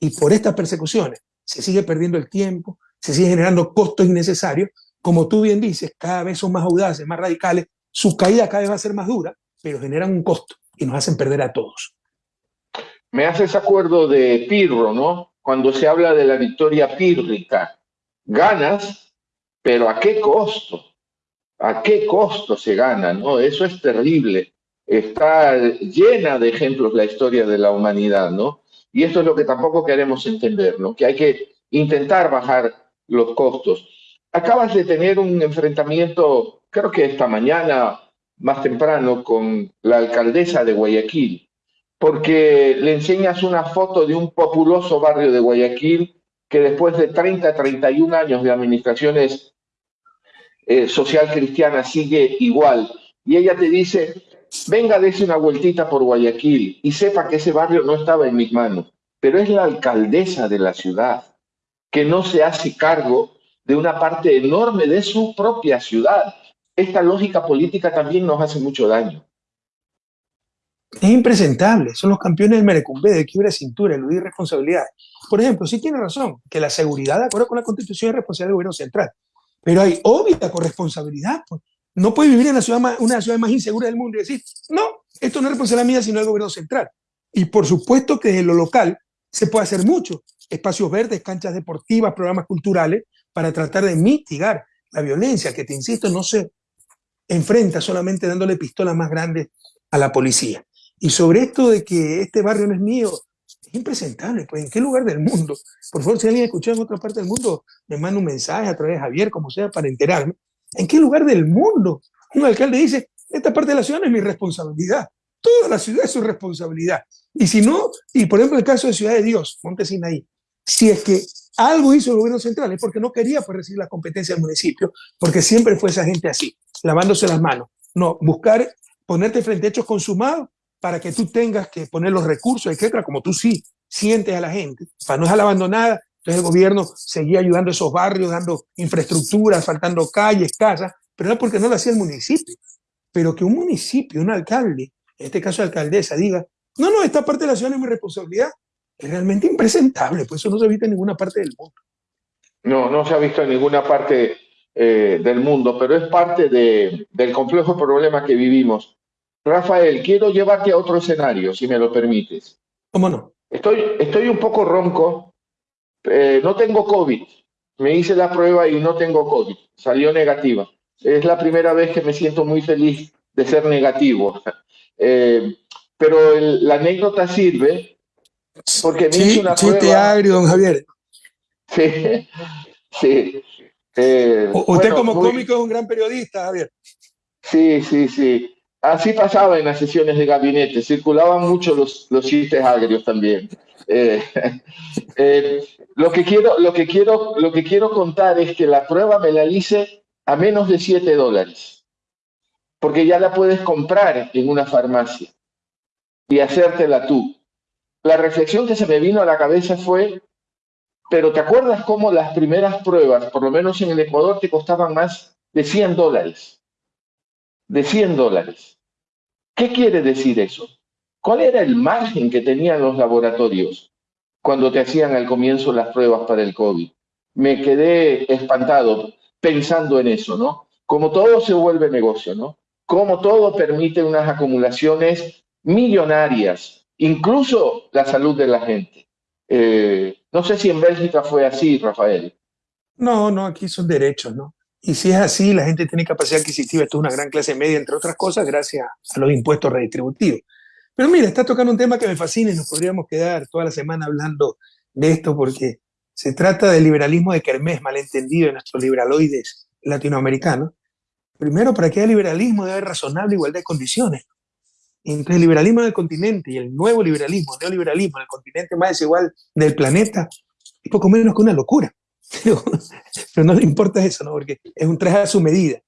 Y por estas persecuciones se sigue perdiendo el tiempo, se sigue generando costos innecesarios. Como tú bien dices, cada vez son más audaces, más radicales. Su caída cada vez va a ser más dura, pero generan un costo y nos hacen perder a todos me hace ese acuerdo de Pirro, ¿no? Cuando se habla de la victoria pírrica. Ganas, pero ¿a qué costo? ¿A qué costo se gana? ¿no? Eso es terrible. Está llena de ejemplos la historia de la humanidad, ¿no? Y esto es lo que tampoco queremos entender, ¿no? Que hay que intentar bajar los costos. Acabas de tener un enfrentamiento, creo que esta mañana, más temprano, con la alcaldesa de Guayaquil porque le enseñas una foto de un populoso barrio de Guayaquil que después de 30, 31 años de administraciones eh, social cristiana sigue igual. Y ella te dice, venga, dése una vueltita por Guayaquil y sepa que ese barrio no estaba en mis manos, pero es la alcaldesa de la ciudad que no se hace cargo de una parte enorme de su propia ciudad. Esta lógica política también nos hace mucho daño. Es impresentable, son los campeones del merecumbe, de quiebre de cintura, eludir responsabilidades. Por ejemplo, sí tiene razón, que la seguridad, de acuerdo con la Constitución, es responsabilidad del gobierno central. Pero hay obvia corresponsabilidad. Pues. No puede vivir en la ciudad más, una de las ciudades más inseguras del mundo y decir, no, esto no es responsabilidad mía, sino del gobierno central. Y por supuesto que desde lo local se puede hacer mucho. Espacios verdes, canchas deportivas, programas culturales, para tratar de mitigar la violencia, que te insisto, no se enfrenta solamente dándole pistolas más grandes a la policía. Y sobre esto de que este barrio no es mío, impresentable, pues, ¿en qué lugar del mundo? Por favor, si alguien escucha en otra parte del mundo, me manda un mensaje a través de Javier, como sea, para enterarme. ¿En qué lugar del mundo un alcalde dice, esta parte de la ciudad es mi responsabilidad? Toda la ciudad es su responsabilidad. Y si no, y por ejemplo el caso de Ciudad de Dios, Montesinaí, si es que algo hizo el gobierno central es porque no quería pues, recibir la competencia del municipio, porque siempre fue esa gente así, lavándose las manos. No, buscar ponerte frente a hechos consumados para que tú tengas que poner los recursos, etcétera, como tú sí sientes a la gente, para no dejarla abandonada. Entonces el gobierno seguía ayudando a esos barrios, dando infraestructura, faltando calles, casas, pero no porque no lo hacía el municipio. Pero que un municipio, un alcalde, en este caso alcaldesa, diga, no, no, esta parte de la ciudad es mi responsabilidad, es realmente impresentable, pues eso no se ha visto en ninguna parte del mundo. No, no se ha visto en ninguna parte eh, del mundo, pero es parte de, del complejo problema que vivimos. Rafael, quiero llevarte a otro escenario, si me lo permites. ¿Cómo no? Estoy, estoy un poco ronco, eh, no tengo COVID, me hice la prueba y no tengo COVID, salió negativa. Es la primera vez que me siento muy feliz de ser negativo. Eh, pero la anécdota sirve porque me hice una prueba. agrio, don Javier. Sí, sí. Eh, usted como cómico es un gran periodista, Javier. Sí, sí, sí. Así pasaba en las sesiones de gabinete, circulaban mucho los, los chistes agrios también. Eh, eh, lo, que quiero, lo, que quiero, lo que quiero contar es que la prueba me la hice a menos de 7 dólares, porque ya la puedes comprar en una farmacia y hacértela tú. La reflexión que se me vino a la cabeza fue, pero ¿te acuerdas cómo las primeras pruebas, por lo menos en el Ecuador, te costaban más de 100 dólares? De 100 dólares. ¿Qué quiere decir eso? ¿Cuál era el margen que tenían los laboratorios cuando te hacían al comienzo las pruebas para el COVID? Me quedé espantado pensando en eso, ¿no? Como todo se vuelve negocio, ¿no? Como todo permite unas acumulaciones millonarias, incluso la salud de la gente. Eh, no sé si en Bélgica fue así, Rafael. No, no, aquí son derechos, ¿no? Y si es así, la gente tiene capacidad adquisitiva, esto es una gran clase media, entre otras cosas, gracias a los impuestos redistributivos. Pero mira, está tocando un tema que me fascina y nos podríamos quedar toda la semana hablando de esto porque se trata del liberalismo de Kermés, malentendido en nuestros liberaloides latinoamericanos. Primero, para que haya liberalismo debe haber razonable igualdad de condiciones entre el liberalismo del continente y el nuevo liberalismo, el neoliberalismo, el continente más desigual del planeta, es poco menos que una locura. Pero, no le importa eso, ¿no? porque es un traje a su medida.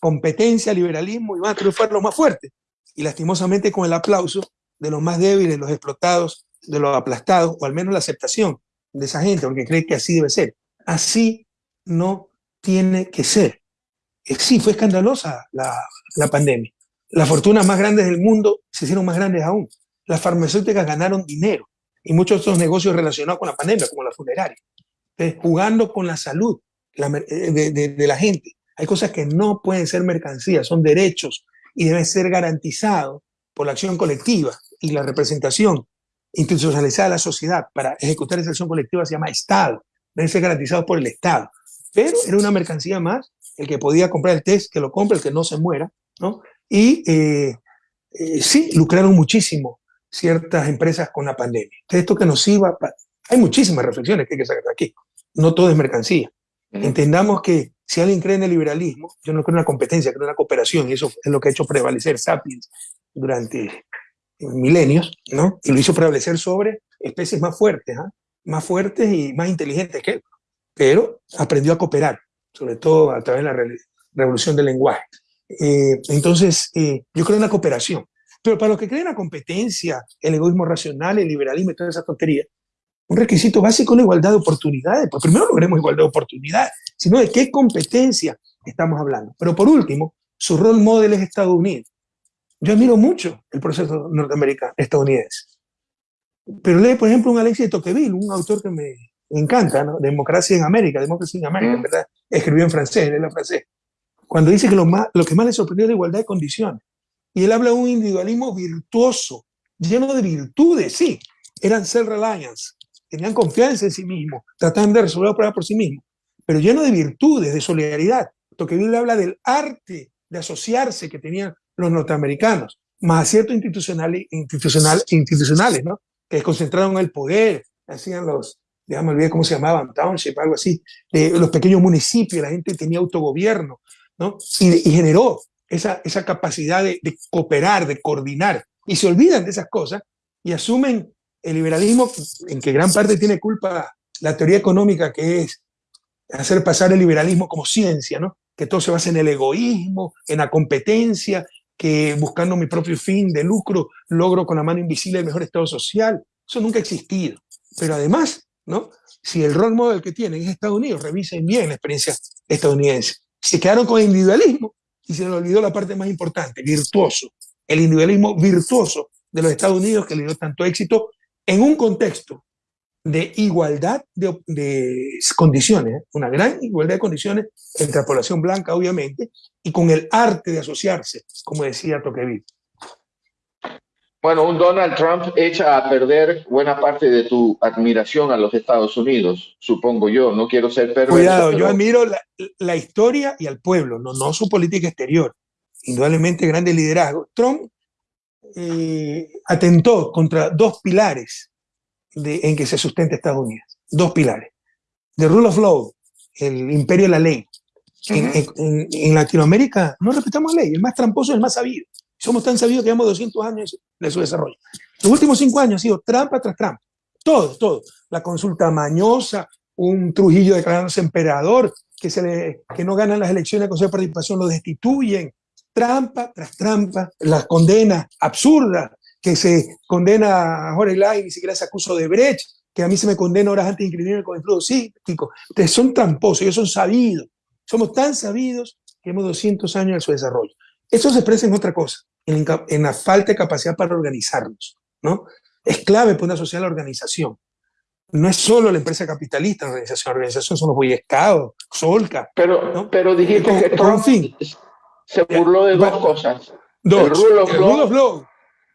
Competencia, liberalismo y van a triunfar los más fuertes. Y lastimosamente con el aplauso de los más débiles, los explotados, de los aplastados, o al menos la aceptación de esa gente, porque cree que así debe ser. Así no tiene que ser. Eh, sí, fue escandalosa la, la pandemia. Las fortunas más grandes del mundo se hicieron más grandes aún. Las farmacéuticas ganaron dinero y muchos de estos negocios relacionados con la pandemia, como la funeraria, jugando con la salud eh, de, la gente. Hay cosas que no pueden ser mercancías, son derechos y deben ser garantizados por la acción colectiva y la representación institucionalizada de la sociedad para ejecutar esa acción colectiva se llama Estado, deben ser garantizados por el Estado. Pero era una mercancía más, el que podía comprar el test, que lo compre, el que no se muera, ¿no? Y eh, eh, sí, lucraron muchísimo ciertas empresas con la pandemia. Esto que nos iba, hay muchísimas reflexiones que hay que sacar de aquí. No todo es mercancía. Entendamos que si alguien cree en el liberalismo, yo no creo en la competencia, creo en la cooperación, y eso es lo que ha hecho prevalecer Sapiens durante milenios, ¿no? Y lo hizo prevalecer sobre especies más fuertes, ¿ah? más fuertes y más inteligentes que él. Pero aprendió a cooperar, sobre todo a través de la revolución del lenguaje. Eh, entonces, eh, yo creo en la cooperación. Pero para los que creen en la competencia, el egoísmo racional, el liberalismo y toda esa tontería, un requisito básico es la igualdad de oportunidades. Pues primero logremos igualdad de oportunidades, sino de qué competencia estamos hablando. Pero por último, su rol model es Estados Unidos. Yo admiro mucho el proceso norteamericano, estadounidense. Pero lee, por ejemplo, un Alexis de Tocqueville, un autor que me encanta, ¿no? Democracia en América, Democracia en América, ¿verdad? Escribió en francés, él es francés cuando dice que lo, más, lo que más le sorprendió es la igualdad de condiciones. Y él habla de un individualismo virtuoso, lleno de virtudes, sí, eran self-reliance, tenían confianza en sí mismos, trataban de resolver los problemas por sí mismos, pero lleno de virtudes, de solidaridad. Tocqueville habla del arte de asociarse que tenían los norteamericanos, más aciertos institucionales, institucional, institucionales, ¿no? que concentraron el poder, hacían los, ya me olvidé cómo se llamaban, township, algo así, de los pequeños municipios, la gente tenía autogobierno, ¿no? Y, generó esa, esa capacidad de, de, cooperar, de coordinar, y se olvidan de esas cosas y asumen el liberalismo, en que gran parte tiene culpa la teoría económica, que es hacer pasar el liberalismo como ciencia, ¿no? Que todo se basa en el egoísmo, en la competencia, que buscando mi propio fin de lucro logro con la mano invisible el mejor estado social. Eso nunca ha existido. Pero además, ¿no? Si el role model que tienen es Estados Unidos, revisen bien la experiencia estadounidense. Se quedaron con el individualismo y se les olvidó la parte más importante, virtuoso. El individualismo virtuoso de los Estados Unidos que le dio tanto éxito en un contexto de igualdad de, condiciones, ¿eh? una gran igualdad de condiciones entre la población blanca, obviamente, y con el arte de asociarse, como decía Tocqueville. Bueno, un Donald Trump echa a perder buena parte de tu admiración a los Estados Unidos, supongo yo. No quiero ser perverso. Cuidado, yo admiro la, historia y al pueblo, no, no su política exterior. Indudablemente grande liderazgo. Trump eh, atentó contra dos pilares en que se sustenta Estados Unidos. Dos pilares. The rule of law, el imperio de la ley. en, Latinoamérica no respetamos la ley, el más tramposo es el más sabido. Somos tan sabidos que llevamos 200 años de su desarrollo. Los últimos cinco años ha sido trampa tras trampa. Todo, todo. La consulta mañosa, un Trujillo declarándose emperador, que, se le, que no ganan las elecciones, con su participación lo destituyen. Trampa tras trampa, las condenas absurdas, que se condena a Jorge Lai, ni siquiera se acusa de Brecht, que a mí se me condena horas antes de inscribirme con el flujo psíquico. Ustedes son tramposos, ellos son sabidos. Somos tan sabidos que hemos 200 años de su desarrollo. Eso se expresa en otra cosa, en, en la falta de capacidad para organizarnos. ¿no? Es clave para una sociedad la organización. No es solo la empresa capitalista la organización, la organización son los Boy Solca. Pero, pero dijiste que Trump se burló de dos cosas. Dos. El rule of law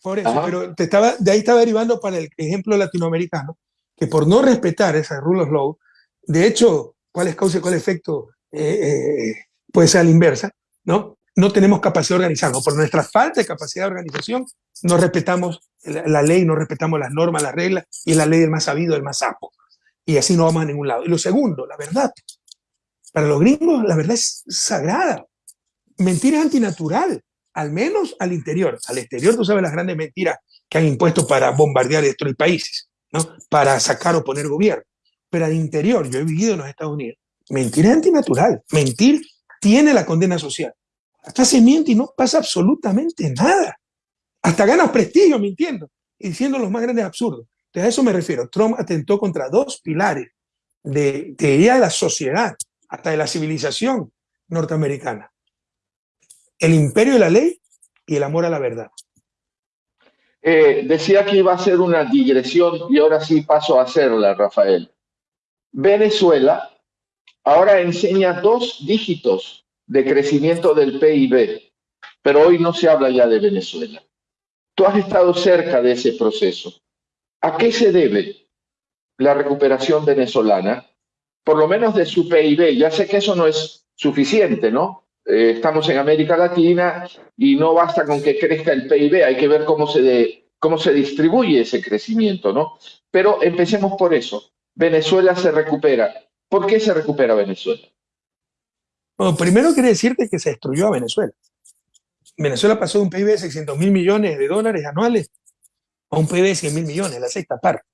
por eso, pero te estaba, de ahí estaba derivando para el ejemplo latinoamericano, que por no respetar esa rule of law, de hecho, cuál es causa y cuál efecto eh, eh, puede ser a la inversa, ¿no? No tenemos capacidad de organizarnos. Por nuestra falta de capacidad de organización, no respetamos la, ley, no respetamos las normas, las reglas, y la ley del más sabido, del más sapo. Y así no vamos a ningún lado. Y lo segundo, la verdad. Para los gringos, la verdad es sagrada. Mentira es antinatural al menos al interior. Al exterior, tú sabes las grandes mentiras que han impuesto para bombardear y destruir países, ¿no? Para sacar o poner gobierno. Pero al interior, yo he vivido en los Estados Unidos, mentir es antinatural. Mentir tiene la condena social. Hasta se miente y no pasa absolutamente nada. Hasta ganas prestigio mintiendo y diciendo los más grandes absurdos. Entonces a eso me refiero. Trump atentó contra dos pilares de, de, de la sociedad, hasta de la civilización norteamericana el imperio de la ley y el amor a la verdad. Eh, decía que iba a ser una digresión y ahora sí paso a hacerla, Rafael. Venezuela ahora enseña dos dígitos de crecimiento del PIB, pero hoy no se habla ya de Venezuela. Tú has estado cerca de ese proceso. ¿A qué se debe la recuperación venezolana? Por lo menos de su PIB. Ya sé que eso no es suficiente, ¿no? Eh, estamos en América Latina y no basta con que crezca el PIB, hay que ver cómo se, cómo se distribuye ese crecimiento, ¿no? Pero empecemos por eso. Venezuela se recupera. ¿Por qué se recupera Venezuela? Bueno, primero quiere decirte que se destruyó a Venezuela. Venezuela pasó de un PIB de 600 mil millones de dólares anuales a un PIB de 100 mil millones, la sexta parte.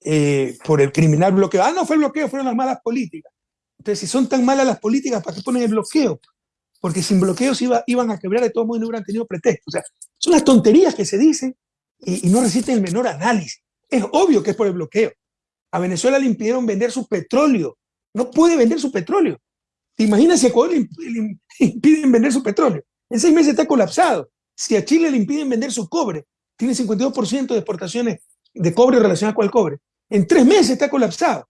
Eh, por el criminal bloqueo. Ah, no fue el bloqueo, fueron las malas políticas. Entonces, si son tan malas las políticas, ¿para qué ponen el bloqueo? Porque sin bloqueos iba, iban a quebrar de todo modo y no hubieran tenido pretexto. O sea, son las tonterías que se dicen y, no resisten el menor análisis. Es obvio que es por el bloqueo. A Venezuela le impidieron vender su petróleo. No puede vender su petróleo. ¿Te imaginas si a Ecuador le, impiden vender su petróleo? En seis meses está colapsado. Si a Chile le impiden vender su cobre, tiene 52% de exportaciones de cobre relacionadas con el cobre. En tres meses está colapsado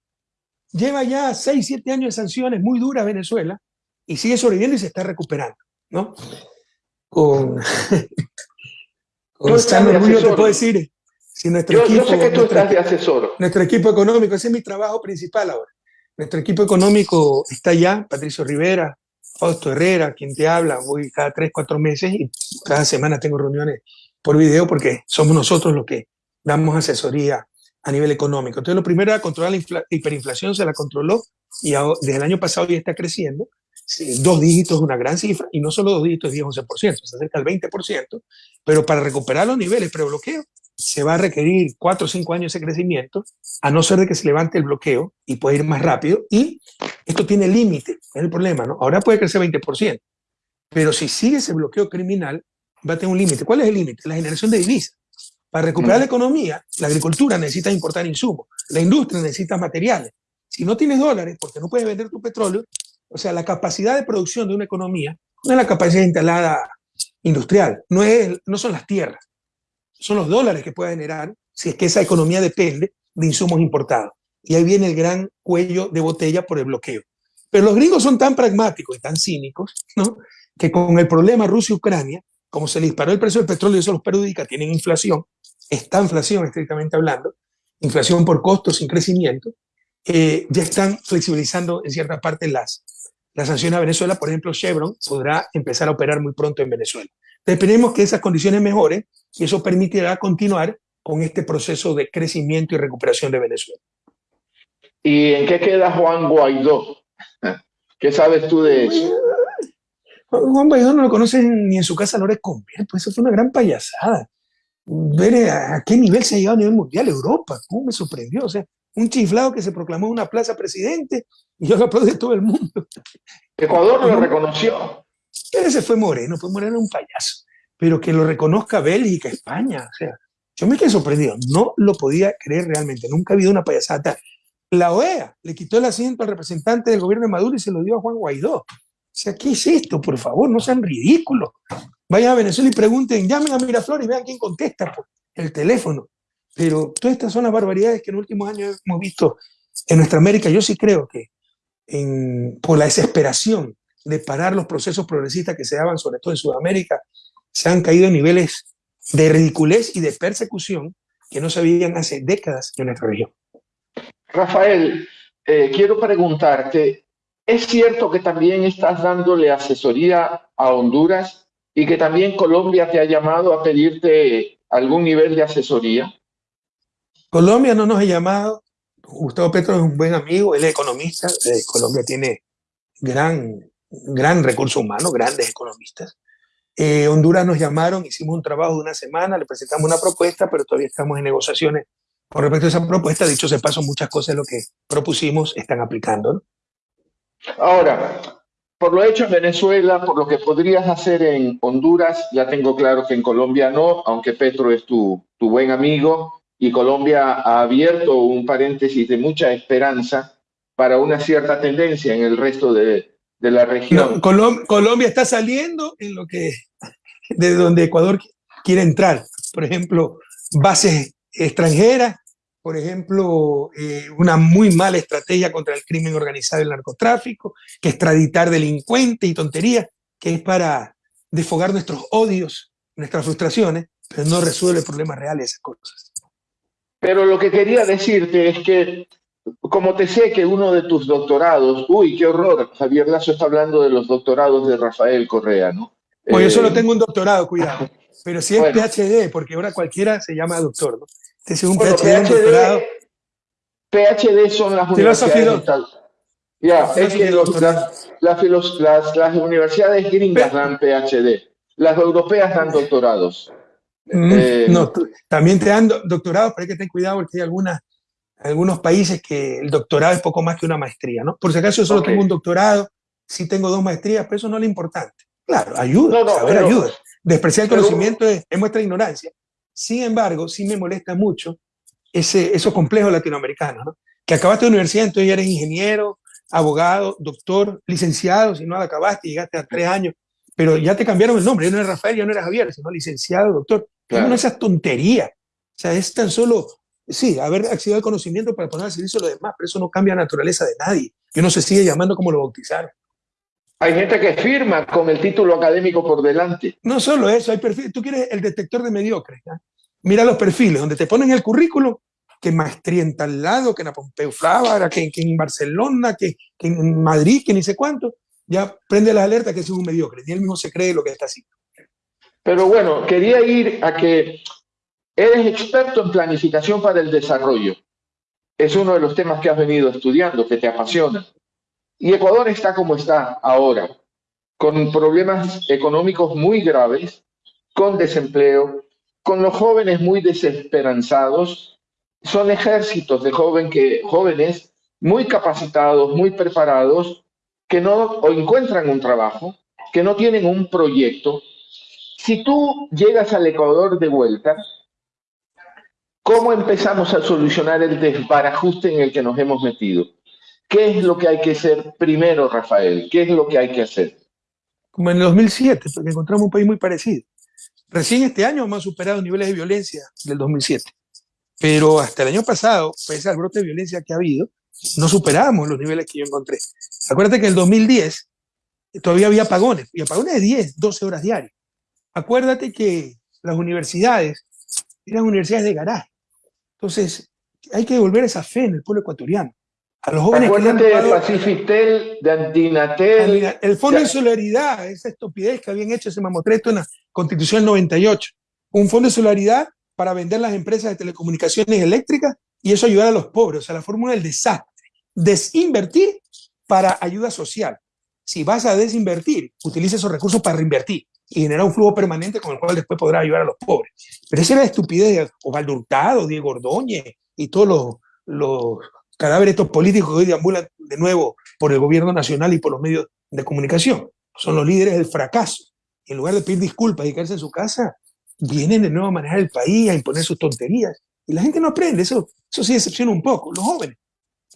lleva ya 6, 7 años de sanciones muy duras Venezuela y sigue sobreviviendo y se está recuperando, ¿no? Con, con San orgullo te puedo decir, si nuestro equipo, nuestro, equipo económico, ese es mi trabajo principal ahora, nuestro equipo económico está allá, Patricio Rivera, Fausto Herrera, quien te habla, voy cada 3, 4 meses y cada semana tengo reuniones por video porque somos nosotros los que damos asesoría a nivel económico. Entonces, lo primero era controlar la hiperinflación, se la controló y desde el año pasado ya está creciendo. dos dígitos es una gran cifra, y no solo dos dígitos, 10-11%, se acerca al 20%, pero para recuperar los niveles pre-bloqueo se va a requerir 4 o 5 años de crecimiento, a no ser de que se levante el bloqueo y pueda ir más rápido, y esto tiene límite, es el problema, ¿no? Ahora puede crecer 20%, pero si sigue ese bloqueo criminal, va a tener un límite. ¿Cuál es el límite? La generación de divisas. Para recuperar la economía, la agricultura necesita importar insumos, la industria necesita materiales. Si no tienes dólares, porque no puedes vender tu petróleo, o sea, la capacidad de producción de una economía no es la capacidad instalada industrial, no, es, no son las tierras, son los dólares que puede generar si es que esa economía depende de insumos importados. Y ahí viene el gran cuello de botella por el bloqueo. Pero los gringos son tan pragmáticos y tan cínicos, ¿no? que con el problema Rusia-Ucrania, como se le disparó el precio del petróleo y eso los perjudica, tienen inflación, esta inflación estrictamente hablando, inflación por costos sin crecimiento, eh, ya están flexibilizando en cierta parte las, las sanciones a Venezuela. Por ejemplo, Chevron podrá empezar a operar muy pronto en Venezuela. Esperemos que esas condiciones mejoren y eso permitirá continuar con este proceso de crecimiento y recuperación de Venezuela. ¿Y en qué queda Juan Guaidó? ¿Qué sabes tú de eso? Juan Guaidó no lo conocen ni en su casa, no le conviene, pues eso fue una gran payasada ver a qué nivel se ha llegado a nivel mundial Europa, cómo me sorprendió, o sea, un chiflado que se proclamó en una plaza presidente y yo lo aplaudí todo el mundo. Ecuador lo reconoció. Ese fue Moreno, fue Moreno un payaso, pero que lo reconozca Bélgica, España, o sea, yo me quedé sorprendido, no lo podía creer realmente, nunca ha habido una payasada. La OEA le quitó el asiento al representante del gobierno de Maduro y se lo dio a Juan Guaidó. O sea, ¿qué es esto? Por favor, no sean ridículos. Vayan a Venezuela y pregunten, llamen a Miraflores y vean quién contesta por el teléfono. Pero todas estas son las barbaridades que en los últimos años hemos visto en nuestra América. Yo sí creo que por la desesperación de parar los procesos progresistas que se daban, sobre todo en Sudamérica, se han caído en niveles de ridiculez y de persecución que no se veían hace décadas en nuestra región. Rafael, eh, quiero preguntarte, ¿es cierto que también estás dándole asesoría a Honduras y que también Colombia te ha llamado a pedirte algún nivel de asesoría? Colombia no nos ha llamado. Gustavo Petro es un buen amigo, él es economista. Eh, Colombia tiene gran, gran recurso humano, grandes economistas. Eh, Honduras nos llamaron, hicimos un trabajo de una semana, le presentamos una propuesta, pero todavía estamos en negociaciones con respecto a esa propuesta. Dicho se paso, muchas cosas de lo que propusimos están aplicando. Ahora, por lo hecho en Venezuela, por lo que podrías hacer en Honduras, ya tengo claro que en Colombia no, aunque Petro es tu, tu buen amigo y Colombia ha abierto un paréntesis de mucha esperanza para una cierta tendencia en el resto de, de la región. Colombia está saliendo en lo que de donde Ecuador quiere entrar. Por ejemplo, bases extranjeras, por ejemplo, eh, una muy mala estrategia contra el crimen organizado y el narcotráfico, que extraditar delincuentes y tonterías, que es para desfogar nuestros odios, nuestras frustraciones, pero no resuelve problemas reales esas cosas. Pero lo que quería decirte es que, como te sé que uno de tus doctorados, uy, qué horror, Javier Lazo está hablando de los doctorados de Rafael Correa, ¿no? Pues yo solo eh, tengo un doctorado, cuidado. Pero si es PhD, porque ahora cualquiera se llama doctor, ¿no? Es un PhD, PhD, son las universidades. Ya, es que las, las, universidades gringas dan PhD, las europeas dan doctorados. Mm, eh, no, también te dan doctorados, pero hay que tener cuidado porque hay algunas, algunos países que el doctorado es poco más que una maestría, ¿no? Por si acaso yo solo tengo un doctorado, sí tengo dos maestrías, pero eso no es lo importante. Claro, ayuda, saber ayuda. Despreciar el conocimiento es, es muestra ignorancia. Sin embargo, sí me molesta mucho ese, esos complejos latinoamericanos, ¿no? que acabaste de universidad, entonces ya eres ingeniero, abogado, doctor, licenciado, si no la acabaste, llegaste a tres años, pero ya te cambiaron el nombre, ya no eres Rafael, ya no eres Javier, sino licenciado, doctor. Claro. No esas tonterías. O sea, es tan solo, sí, haber accedido al conocimiento para poner al servicio de los demás, pero eso no cambia la naturaleza de nadie. Que uno se sigue llamando como lo bautizaron. Hay gente que firma con el título académico por delante. No solo eso, hay perfiles. Tú quieres el detector de mediocres. Mira los perfiles, donde te ponen el currículo, que maestría en tal lado, que en Pompeu Fabra, que, en Barcelona, que, en Madrid, que ni sé cuánto. Ya prende la alerta que es un mediocre. Ni él mismo se cree lo que está haciendo. Pero bueno, quería ir a que Eres experto en planificación para el desarrollo. Es uno de los temas que has venido estudiando, que te apasiona. Y Ecuador está como está ahora, con problemas económicos muy graves, con desempleo, con los jóvenes muy desesperanzados. Son ejércitos de joven que, jóvenes muy capacitados, muy preparados, que no encuentran un trabajo, que no tienen un proyecto. Si tú llegas al Ecuador de vuelta, ¿Cómo empezamos a solucionar el desbarajuste en el que nos hemos metido? ¿Qué es lo que hay que hacer primero, Rafael? ¿Qué es lo que hay que hacer? Como en el 2007, porque encontramos un país muy parecido. Recién este año hemos superado niveles de violencia del 2007. Pero hasta el año pasado, pese al brote de violencia que ha habido, no superamos los niveles que yo encontré. Acuérdate que en el 2010 todavía había apagones, y apagones de 10, 12 horas diarias. Acuérdate que las universidades eran universidades de garaje. Entonces, hay que devolver esa fe en el pueblo ecuatoriano. A los jóvenes Acuérdate de Pacifitel, de Antinatel. El Fondo de Solidaridad, esa estupidez que habían hecho ese mamotreto en la Constitución del 98. Un fondo de solidaridad para vender las empresas de telecomunicaciones eléctricas y eso ayudar a los pobres. O sea, la fórmula del desastre. Desinvertir para ayuda social. Si vas a desinvertir, utiliza esos recursos para reinvertir y generar un flujo permanente con el cual después podrá ayudar a los pobres. Pero esa era la estupidez de Osvaldo Hurtado, Diego Ordóñez y todos los, los cadáveres estos políticos que hoy deambulan de nuevo por el gobierno nacional y por los medios de comunicación. Son los líderes del fracaso. en lugar de pedir disculpas y quedarse en su casa, vienen de nuevo a manejar el país, a imponer sus tonterías. Y la gente no aprende, eso, eso sí decepciona un poco. Los jóvenes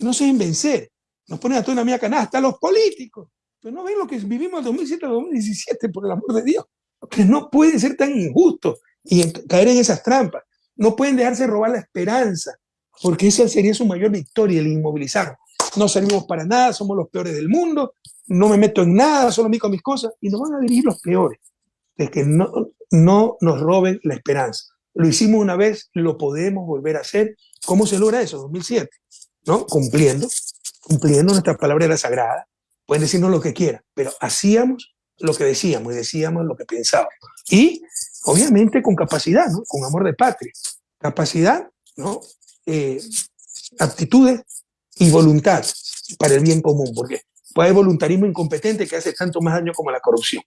no se deben vencer, nos ponen a toda una mía canasta, los políticos no ven lo que vivimos en 2007-2017, por el amor de Dios. Que no puede ser tan injusto y caer en esas trampas. No pueden dejarse robar la esperanza, porque esa sería su mayor victoria, el inmovilizar. No servimos para nada, somos los peores del mundo, no me meto en nada, solo me con mis cosas, y nos van a dirigir los peores. Es que no, no nos roben la esperanza. Lo hicimos una vez, lo podemos volver a hacer. ¿Cómo se logra eso? 2007, ¿no? Cumpliendo, cumpliendo nuestra palabra era sagrada, Pueden decirnos lo que quieran, pero hacíamos lo que decíamos y decíamos lo que pensábamos. Y obviamente con capacidad, ¿no? con amor de patria. Capacidad, ¿no? Eh, aptitudes y voluntad para el bien común, porque puede haber voluntarismo incompetente que hace tanto más daño como la corrupción.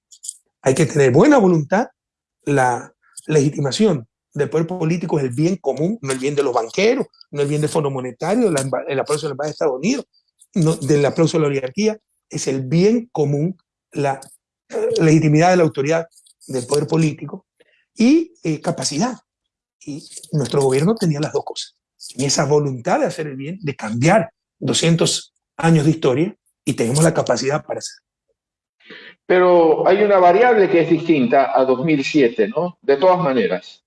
Hay que tener buena voluntad, la legitimación del poder político es el bien común, no el bien de los banqueros, no el bien del Fondo Monetario, el aplauso de la de Estados Unidos, no, del aplauso de la oligarquía, es el bien común, la legitimidad de la autoridad del poder político y eh, capacidad. Y nuestro gobierno tenía las dos cosas. Y esa voluntad de hacer el bien, de cambiar 200 años de historia y tenemos la capacidad para hacerlo. Pero hay una variable que es distinta a 2007, ¿no? De todas maneras.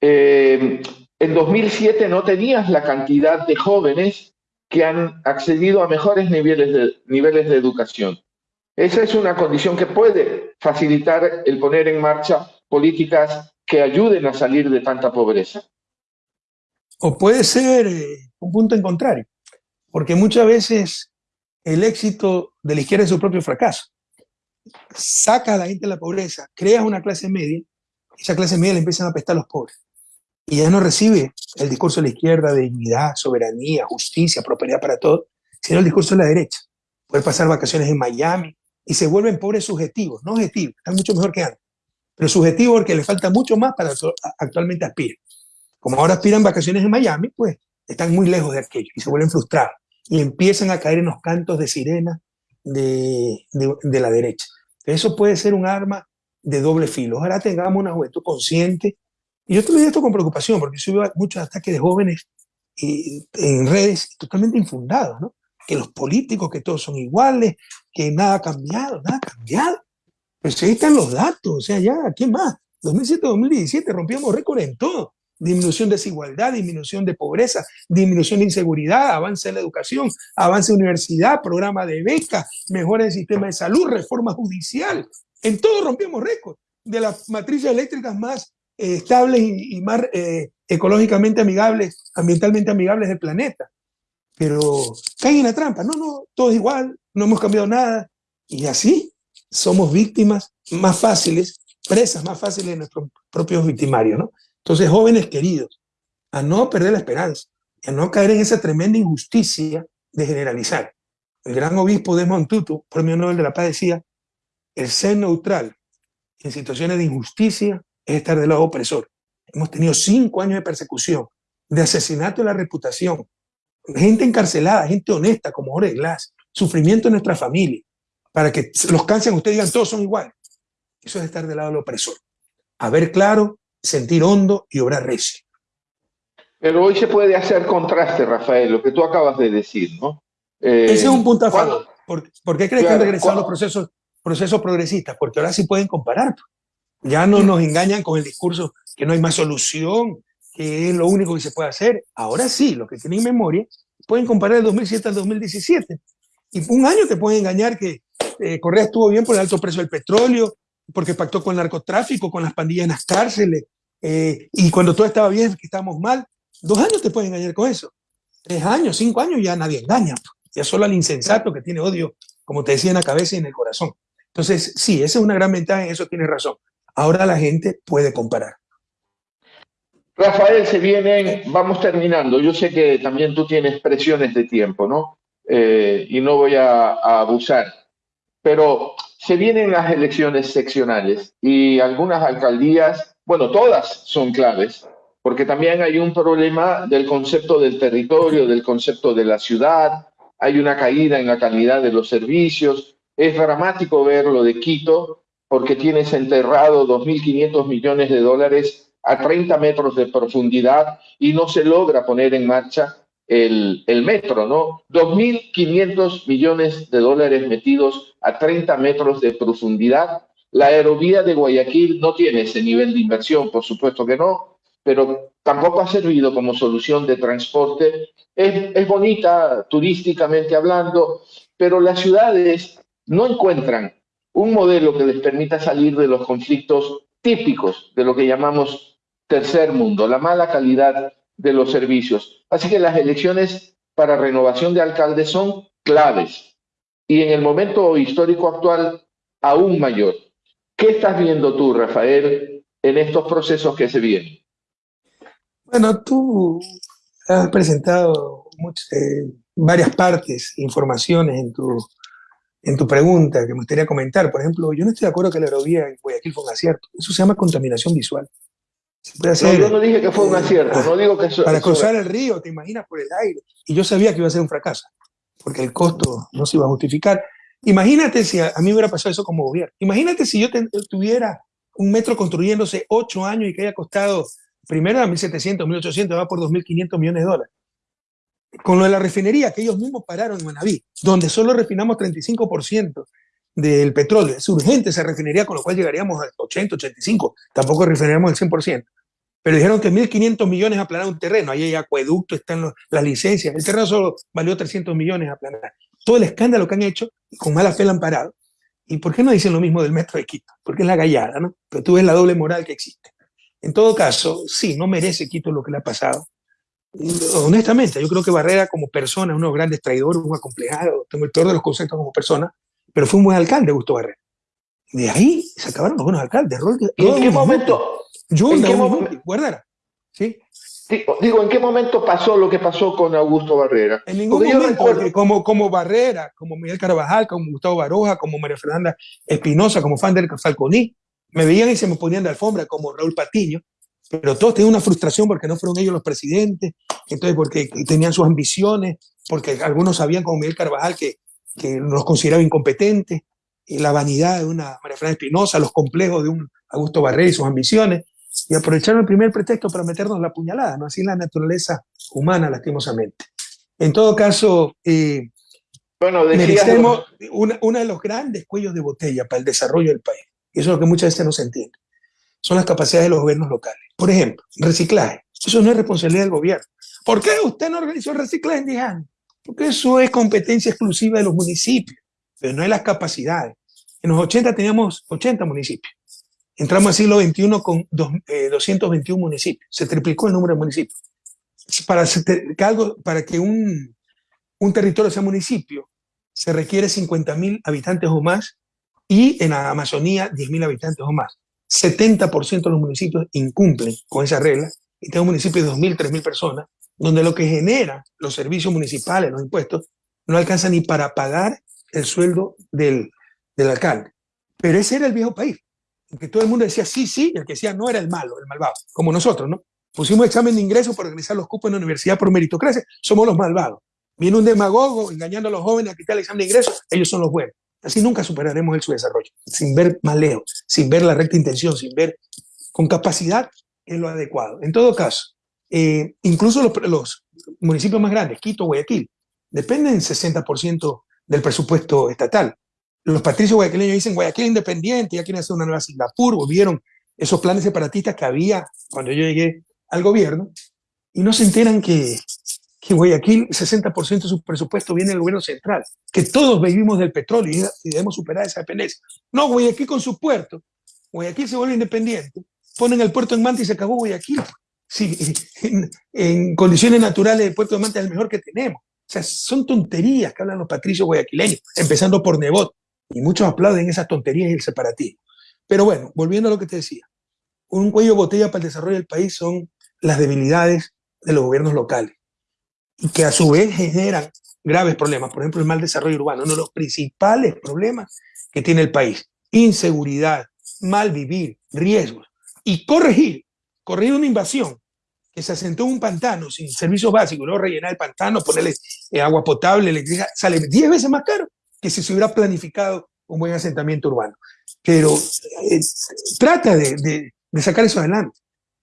Eh, en 2007 no tenías la cantidad de jóvenes que han accedido a mejores niveles de, niveles de educación. Esa es una condición que puede facilitar el poner en marcha políticas que ayuden a salir de tanta pobreza. O puede ser eh, un punto en contrario, porque muchas veces el éxito de la izquierda es su propio fracaso. Saca a la gente de la pobreza, crea una clase media, esa clase media le empiezan a apestar a los pobres y ya no recibe el discurso de la izquierda de dignidad, soberanía, justicia, prosperidad para todos, sino el discurso de la derecha. Poder pasar vacaciones en Miami y se vuelven pobres subjetivos, no objetivos, están mucho mejor que antes, pero subjetivos porque les falta mucho más para actualmente aspirar. Como ahora aspiran vacaciones en Miami, pues están muy lejos de aquello y se vuelven frustrados y empiezan a caer en los cantos de sirena de, la derecha. Eso puede ser un arma de doble filo. Ojalá tengamos una juventud consciente y yo te lo digo esto con preocupación, porque yo veo muchos ataques de jóvenes en redes totalmente infundados, ¿no? Que los políticos, que todos son iguales, que nada ha cambiado, nada ha cambiado. Pero ahí están los datos, o sea, ya, ¿qué más? 2007-2017 rompíamos récord en todo. Disminución de desigualdad, disminución de pobreza, disminución de inseguridad, avance en la educación, avance en universidad, programa de becas, mejora del sistema de salud, reforma judicial. En todo rompíamos récord. De las matrices eléctricas más eh, estables y, más eh, ecológicamente amigables, ambientalmente amigables del planeta. Pero caen en la trampa. No, no, todo es igual, no hemos cambiado nada. Y así somos víctimas más fáciles, presas más fáciles de nuestros propios victimarios, ¿no? Entonces, jóvenes queridos, a no perder la esperanza, a no caer en esa tremenda injusticia de generalizar. El gran obispo de Montutu, premio Nobel de la Paz, decía, el ser neutral en situaciones de injusticia es estar del lado opresor. Hemos tenido cinco años de persecución, de asesinato de la reputación, gente encarcelada, gente honesta como Jorge Glass, sufrimiento en nuestra familia, para que los cansen ustedes digan todos son iguales. Eso es estar del lado del opresor. A ver claro, sentir hondo y obrar recio. Pero hoy se puede hacer contraste, Rafael, lo que tú acabas de decir, ¿no? Eh, Ese es un punto a favor. ¿Por, qué crees que han regresado los procesos, procesos progresistas? Porque ahora sí pueden comparar. Ya no nos engañan con el discurso que no hay más solución, que es lo único que se puede hacer. Ahora sí, los que tienen memoria pueden comparar el 2007 al 2017. Y un año te pueden engañar que eh, Correa estuvo bien por el alto precio del petróleo, porque pactó con el narcotráfico, con las pandillas en las cárceles, eh, y cuando todo estaba bien, que estábamos mal. Dos años te pueden engañar con eso. Tres años, cinco años ya nadie engaña. Ya solo al insensato que tiene odio, como te decía, en la cabeza y en el corazón. Entonces, sí, esa es una gran ventaja, en eso tienes razón. Ahora la gente puede comparar. Rafael, se vienen, vamos terminando. Yo sé que también tú tienes presiones de tiempo, ¿no? Eh, y no voy a, abusar. Pero se vienen las elecciones seccionales y algunas alcaldías, bueno, todas son claves, porque también hay un problema del concepto del territorio, del concepto de la ciudad, hay una caída en la calidad de los servicios. Es dramático ver lo de Quito, porque tienes enterrado 2.500 millones de dólares a 30 metros de profundidad y no se logra poner en marcha el, el metro, ¿no? 2.500 millones de dólares metidos a 30 metros de profundidad. La aerovía de Guayaquil no tiene ese nivel de inversión, por supuesto que no, pero tampoco ha servido como solución de transporte. Es, es bonita turísticamente hablando, pero las ciudades no encuentran un modelo que les permita salir de los conflictos típicos de lo que llamamos tercer mundo, la mala calidad de los servicios. Así que las elecciones para renovación de alcaldes son claves y en el momento histórico actual aún mayor. ¿Qué estás viendo tú, Rafael, en estos procesos que se vienen? Bueno, tú has presentado eh, varias partes, informaciones en tu, en tu pregunta que me gustaría comentar. Por ejemplo, yo no estoy de acuerdo que la aerovía en Guayaquil fue un acierto. Eso se llama contaminación visual. Yo no dije que fue un acierto, no digo que Para cruzar el río, te imaginas, por el aire. Y yo sabía que iba a ser un fracaso, porque el costo no se iba a justificar. Imagínate si a, mí hubiera pasado eso como gobierno. Imagínate si yo tuviera un metro construyéndose ocho años y que haya costado primero a 1.700, 1.800, va por 2.500 millones de dólares con lo de la refinería que ellos mismos pararon en Manaví, donde solo refinamos 35% del petróleo. Es urgente esa refinería, con lo cual llegaríamos al 80, 85, tampoco refinaríamos el 100%. Pero dijeron que 1.500 millones aplanar un terreno, ahí hay acueducto, están las licencias, el terreno solo valió 300 millones aplanar. Todo el escándalo que han hecho, con mala fe lo han parado. ¿Y por qué no dicen lo mismo del metro de Quito? Porque es la gallada, ¿no? Pero tú ves la doble moral que existe. En todo caso, sí, no merece Quito lo que le ha pasado honestamente, yo creo que Barrera como persona, uno de los grandes traidores, un acomplejado, tengo el peor de los conceptos como persona, pero fue un buen alcalde, Gusto Barrera. De ahí se acabaron buenos alcaldes. ¿Y en qué momento? Yo, ¿En qué momento? ¿Sí? Digo, ¿en qué momento pasó lo que pasó con Augusto Barrera? En ningún momento, como, como Barrera, como Miguel Carvajal, como Gustavo Baroja, como María Fernanda Espinosa, como fan del Falconí, me veían y se me ponían de alfombra, como Raúl Patiño, pero todos tenían una frustración porque no fueron ellos los presidentes, entonces porque tenían sus ambiciones, porque algunos sabían, como Miguel Carvajal, que, que los consideraba incompetentes, la vanidad de una María Fernanda Espinosa, los complejos de un Augusto Barrera y sus ambiciones, y aprovecharon el primer pretexto para meternos la puñalada, ¿no? así la naturaleza humana, lastimosamente. En todo caso, eh, bueno, merecemos uno de los grandes cuellos de botella para el desarrollo del país. Y eso es lo que muchas veces no se entiende son las capacidades de los gobiernos locales. Por ejemplo, reciclaje. Eso no es responsabilidad del gobierno. ¿Por qué usted no organizó el reciclaje en 10 años? Porque eso es competencia exclusiva de los municipios, pero no hay las capacidades. En los 80 teníamos 80 municipios. Entramos al siglo XXI con 221 eh, municipios. Se triplicó el número de municipios. Para, para que un, un territorio sea municipio, se requiere 50.000 habitantes o más y en la Amazonía 10.000 habitantes o más. 70% de los municipios incumplen con esa regla y tengo municipios de 2.000, 3.000 personas, donde lo que genera los servicios municipales, los impuestos, no alcanza ni para pagar el sueldo del, del alcalde. Pero ese era el viejo país, que todo el mundo decía sí, sí, el que decía no era el malo, el malvado, como nosotros, ¿no? Pusimos examen de ingreso para organizar los cupos en la universidad por meritocracia, somos los malvados. Viene un demagogo engañando a los jóvenes a quitar el examen de ingreso, ellos son los buenos. Así nunca superaremos el subdesarrollo, sin ver más lejos, sin ver la recta intención, sin ver con capacidad en lo adecuado. En todo caso, eh, incluso los, los, municipios más grandes, Quito, Guayaquil, dependen 60% del presupuesto estatal. Los patricios guayaquileños dicen Guayaquil independiente, ya quieren hacer una nueva Singapur, volvieron esos planes separatistas que había cuando yo llegué al gobierno, y no se enteran que, que Guayaquil, 60% de su presupuesto viene del gobierno central, que todos vivimos del petróleo y, debemos superar esa dependencia. No, Guayaquil con su puerto, Guayaquil se vuelve independiente, ponen el puerto en Manta y se acabó Guayaquil. Sí, en, en condiciones naturales el puerto de Manta es el mejor que tenemos. O sea, son tonterías que hablan los patricios guayaquileños, empezando por Nebot. Y muchos aplauden esas tonterías y el separatismo. Pero bueno, volviendo a lo que te decía, un cuello botella para el desarrollo del país son las debilidades de los gobiernos locales y que a su vez generan graves problemas. Por ejemplo, el mal desarrollo urbano, uno de los principales problemas que tiene el país. Inseguridad, mal vivir, riesgos. Y corregir, corregir una invasión que se asentó en un pantano sin servicios básicos, luego rellenar el pantano, ponerle eh, agua potable, electricidad, sale 10 veces más caro que si se hubiera planificado un buen asentamiento urbano. Pero eh, trata de, de, sacar eso adelante.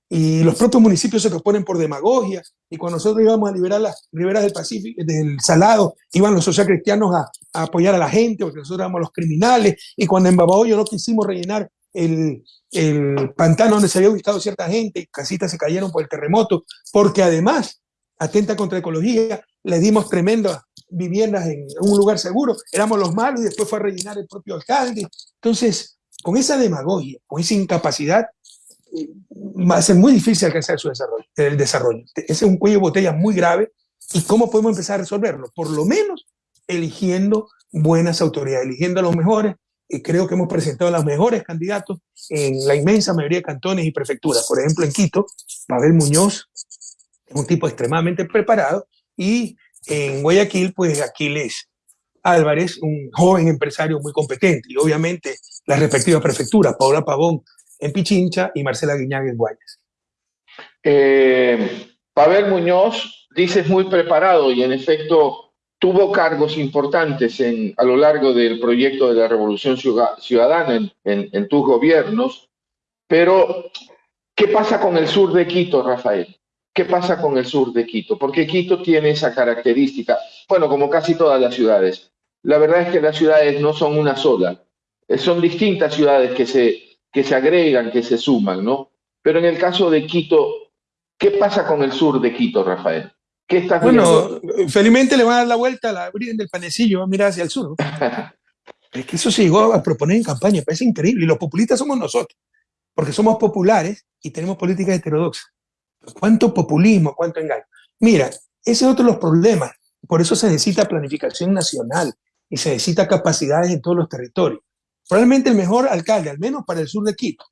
Y los propios municipios se proponen por demagogia. Y cuando nosotros íbamos a liberar las riberas del Pacífico, del Salado, iban los socialcristianos a, a apoyar a la gente, porque nosotros éramos los criminales. Y cuando en Babahoyo no quisimos rellenar el, el pantano donde se había ubicado cierta gente, casitas se cayeron por el terremoto, porque además atenta contra ecología, le dimos tremendas viviendas en un lugar seguro, éramos los malos y después fue a rellenar el propio alcalde. Entonces, con esa demagogia, con esa incapacidad, va a ser muy difícil alcanzar su desarrollo, el desarrollo. Ese es un cuello de botella muy grave. ¿Y cómo podemos empezar a resolverlo? Por lo menos eligiendo buenas autoridades, eligiendo a los mejores, creo que hemos presentado a los mejores candidatos en la inmensa mayoría de cantones y prefecturas. Por ejemplo, en Quito, Pavel Muñoz es un tipo extremadamente preparado y en Guayaquil, pues Aquiles Álvarez, un joven empresario muy competente y obviamente las respectivas prefecturas, Paula Pavón en Pichincha y Marcela Guiñaga en Guayas. Eh, Pavel Muñoz, dices muy preparado y en efecto tuvo cargos importantes en, a lo largo del proyecto de la Revolución Ciudadana en, tus gobiernos, pero ¿qué pasa con el sur de Quito, Rafael? ¿Qué pasa con el sur de Quito? Porque Quito tiene esa característica, bueno, como casi todas las ciudades. La verdad es que las ciudades no son una sola, eh, son distintas ciudades que se, que se agregan, que se suman, ¿no? Pero en el caso de Quito, ¿qué pasa con el sur de Quito, Rafael? Bueno, felizmente le van a dar la vuelta a la Virgen del Panecillo, va a mirar hacia el sur. es que eso se llegó a proponer en campaña, parece increíble. Y los populistas somos nosotros, porque somos populares y tenemos políticas heterodoxas. ¿Cuánto populismo, cuánto engaño? Mira, ese es otro de los problemas. Por eso se necesita planificación nacional y se necesita capacidades en todos los territorios. Probablemente el mejor alcalde, al menos para el sur de Quito,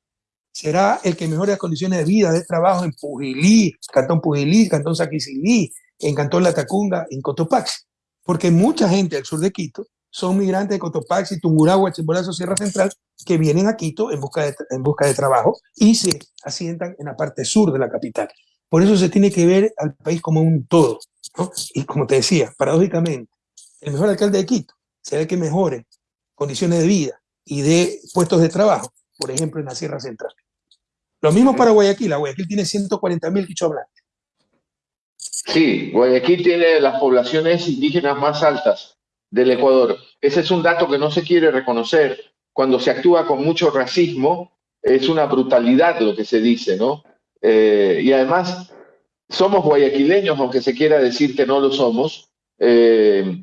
será el que mejore las condiciones de vida, de trabajo en Pujilí, Cantón Pujilí, Cantón Saquicilí, en Cantón Latacunga, en Cotopaxi. Porque mucha gente al sur de Quito son migrantes de Cotopaxi, Tungurahua, Chimborazo, Sierra Central, que vienen a Quito en busca, de, en busca de trabajo y se asientan en la parte sur de la capital. Por eso se tiene que ver al país como un todo. Y como te decía, paradójicamente, el mejor alcalde de Quito será el que mejore condiciones de vida y de puestos de trabajo, por ejemplo, en la Sierra Central. Lo mismo para Guayaquil. Guayaquil tiene 140 mil hablantes. Sí, Guayaquil tiene las poblaciones indígenas más altas del Ecuador. Ese es un dato que no se quiere reconocer. Cuando se actúa con mucho racismo, es una brutalidad lo que se dice, ¿no? Eh, y además, somos guayaquileños, aunque se quiera decir que no lo somos. Eh,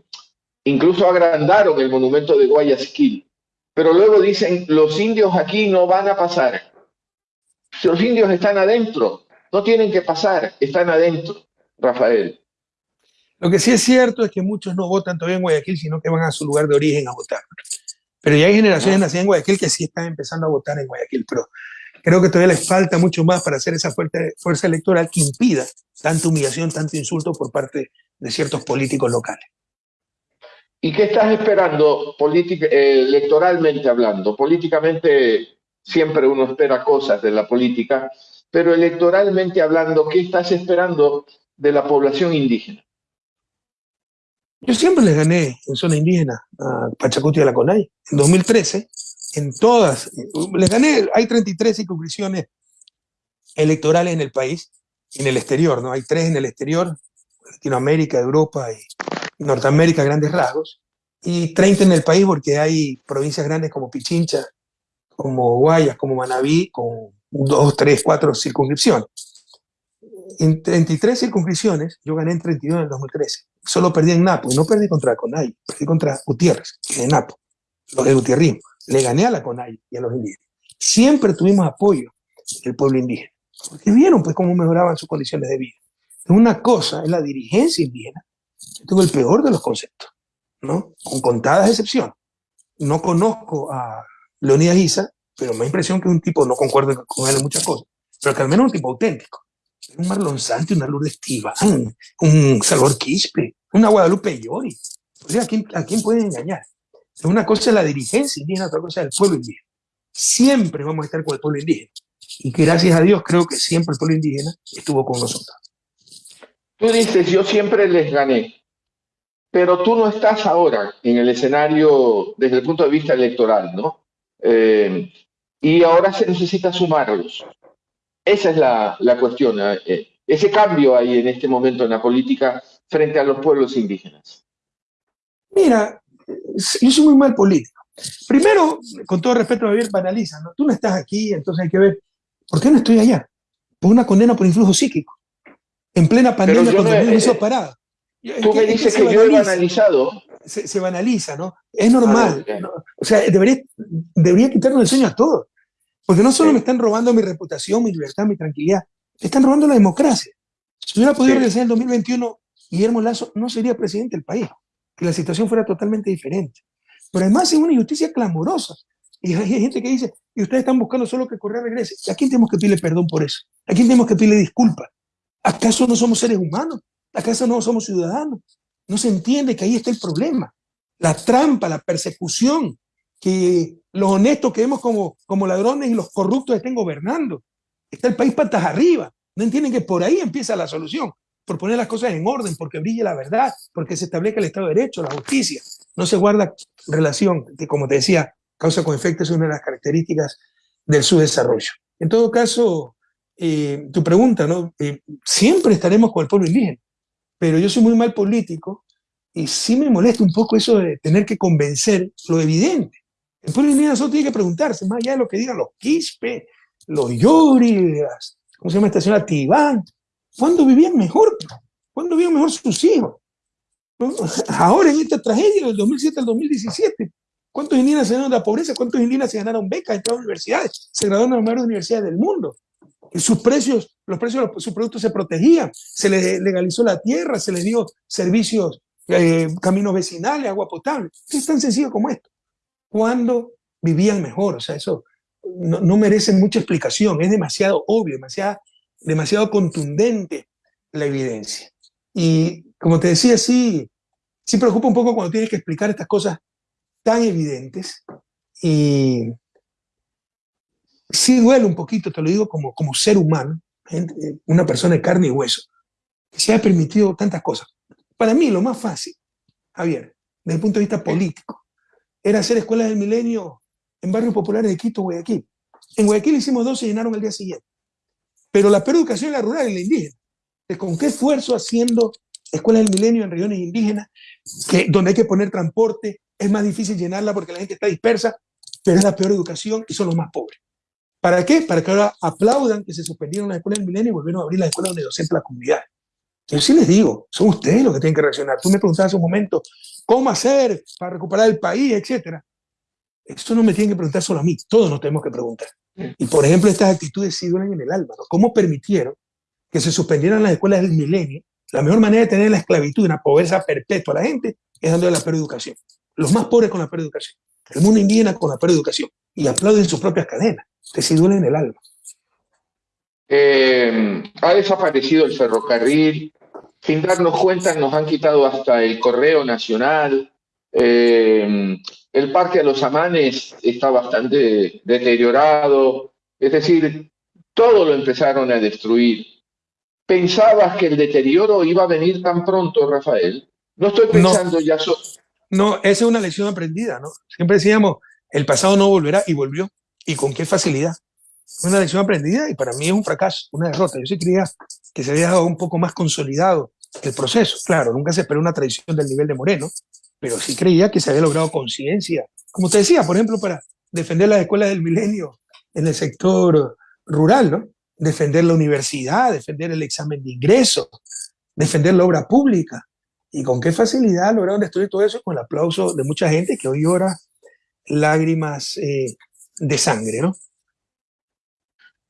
incluso agrandaron el monumento de Guayaquil. Pero luego dicen, los indios aquí no van a pasar. Los indios están adentro, no tienen que pasar, están adentro. Rafael. Lo que sí es cierto es que muchos no votan todavía en Guayaquil, sino que van a su lugar de origen a votar. Pero ya hay generaciones ah. nacidas en Guayaquil que sí están empezando a votar en Guayaquil. Pero Creo que todavía les falta mucho más para hacer esa fuerza, fuerza electoral que impida tanta humillación, tanto insulto por parte de ciertos políticos locales. ¿Y qué estás esperando eh, electoralmente hablando? Políticamente siempre uno espera cosas de la política, pero electoralmente hablando, ¿qué estás esperando de la población indígena? Yo siempre les gané en zona indígena a Pachacuti y a la CONAI. En 2013, en todas, les gané, hay 33 circunscripciones electorales en el país, en el exterior, ¿no? Hay tres en el exterior, Latinoamérica, Europa y Norteamérica, grandes rasgos, y 30 en el país porque hay provincias grandes como Pichincha, como Guayas, como Manabí, con dos, tres, cuatro circunscripciones. En 33 circunscripciones, yo gané en 32 en el 2013. Solo perdí en Napo, y no perdí contra Conay, perdí contra Gutiérrez, en Napo, los de Gutiérrez. Le gané a la Conay y a los indígenas. Siempre tuvimos apoyo del pueblo indígena, porque vieron pues cómo mejoraban sus condiciones de vida. Una cosa es la dirigencia indígena, yo tengo el peor de los conceptos, ¿no? Con contadas excepciones. No conozco a Leonidas Isa, pero me da impresión que es un tipo, no concuerdo con él en muchas cosas, pero que al menos es un tipo auténtico. Un Marlon Santi, una Lourdes Tibán, un Salvador Quispe, una Guadalupe Llori. O sea, ¿a quién, ¿a quién pueden engañar? Una cosa es la dirigencia indígena, otra cosa es el pueblo indígena. Siempre vamos a estar con el pueblo indígena. Y gracias a Dios creo que siempre el pueblo indígena estuvo con nosotros. Tú dices, yo siempre les gané, pero tú no estás ahora en el escenario desde el punto de vista electoral, ¿no? Eh, y ahora se necesita sumarlos. Esa es la, la cuestión, eh, ese cambio ahí en este momento en la política frente a los pueblos indígenas. Mira, yo soy muy mal político. Primero, con todo respeto, Javier, banaliza, ¿no? Tú no estás aquí, entonces hay que ver, ¿por qué no estoy allá? Por una condena por influjo psíquico. En plena pandemia, cuando el hizo eh, parada. Tú me dices que, yo he banalizado. Se, banaliza, ¿no? Es normal. O sea, debería, debería quitarnos el sueño a todos. Porque no solo me están robando mi reputación, mi libertad, mi tranquilidad, me están robando la democracia. Si hubiera podido regresar en el 2021, Guillermo Lazo no sería presidente del país, que la situación fuera totalmente diferente. Pero además es una injusticia clamorosa. Y hay gente que dice, y ustedes están buscando solo que Correa regrese. ¿A quién tenemos que pedirle perdón por eso? ¿A quién tenemos que pedirle disculpas? ¿Acaso no somos seres humanos? ¿Acaso no somos ciudadanos? No se entiende que ahí está el problema. La trampa, la persecución, que los honestos que vemos como, como ladrones y los corruptos estén gobernando. Está el país patas arriba. No entienden que por ahí empieza la solución, por poner las cosas en orden, porque brille la verdad, porque se establezca el Estado de Derecho, la justicia. No se guarda relación, que como te decía, causa con efecto es una de las características del subdesarrollo. En todo caso, eh, tu pregunta, ¿no? Eh, siempre estaremos con el pueblo indígena, pero yo soy muy mal político y sí me molesta un poco eso de tener que convencer lo evidente. El pueblo indígena solo tiene que preguntarse, más allá de lo que digan los quispe, los yuri, ¿cómo se llama esta señora? Tibán, ¿cuándo vivían mejor? ¿Cuándo vivían mejor sus hijos? Ahora en esta tragedia del 2007 al 2017, ¿cuántos indígenas se ganaron de la pobreza? ¿Cuántos indígenas se ganaron becas en todas las universidades? Se graduaron en las mejores universidades del mundo. Sus precios, los precios de sus productos se protegían, se les legalizó la tierra, se les dio servicios, eh, caminos vecinales, agua potable. Es tan sencillo como esto. ¿Cuándo vivían mejor? O sea, eso no, no merece mucha explicación, es demasiado obvio, demasiado, demasiado contundente la evidencia. Y como te decía, sí, sí preocupa un poco cuando tienes que explicar estas cosas tan evidentes y sí duele un poquito, te lo digo como, como ser humano, una persona de carne y hueso, que se ha permitido tantas cosas. Para mí lo más fácil, Javier, desde el punto de vista político, era hacer escuelas del milenio en barrios populares de Quito, Guayaquil. En Guayaquil hicimos dos y llenaron el día siguiente. Pero la peor educación es la rural y la indígena. ¿Con qué esfuerzo haciendo escuelas del milenio en regiones indígenas, que, donde hay que poner transporte, es más difícil llenarla porque la gente está dispersa, pero es la peor educación y son los más pobres. ¿Para qué? Para que ahora aplaudan que se suspendieron las escuelas del milenio y volvieron a abrir las escuelas donde docente la comunidad. Yo sí les digo, son ustedes los que tienen que reaccionar. Tú me preguntabas hace un momento, ¿cómo hacer para recuperar el país, etcétera? Eso no me tienen que preguntar solo a mí, todos nos tenemos que preguntar. Y por ejemplo, estas actitudes sí duelen en el alma. ¿Cómo permitieron que se suspendieran las escuelas del milenio? La mejor manera de tener la esclavitud y una pobreza perpetua a la gente es dándole la peor educación. Los más pobres con la peor educación. El mundo indígena con la peor educación. Y aplauden sus propias cadenas. Que sí duelen en el alma. Eh, ha desaparecido el ferrocarril, sin darnos cuenta nos han quitado hasta el correo nacional, eh, el parque de los Amanes está bastante deteriorado, es decir, todo lo empezaron a destruir. ¿Pensabas que el deterioro iba a venir tan pronto, Rafael? No estoy pensando ya... no, esa es una lección aprendida, ¿no? Siempre decíamos, el pasado no volverá y volvió. ¿Y con qué facilidad? Una lección aprendida y para mí es un fracaso, una derrota. Yo sí creía que se había dejado un poco más consolidado el proceso. Claro, nunca se esperó una traición del nivel de Moreno, pero sí creía que se había logrado conciencia. Como te decía, por ejemplo, para defender las escuelas del milenio en el sector rural, ¿no? Defender la universidad, defender el examen de ingreso, defender la obra pública. Y con qué facilidad lograron destruir todo eso con el aplauso de mucha gente que hoy llora lágrimas eh, de sangre, ¿no?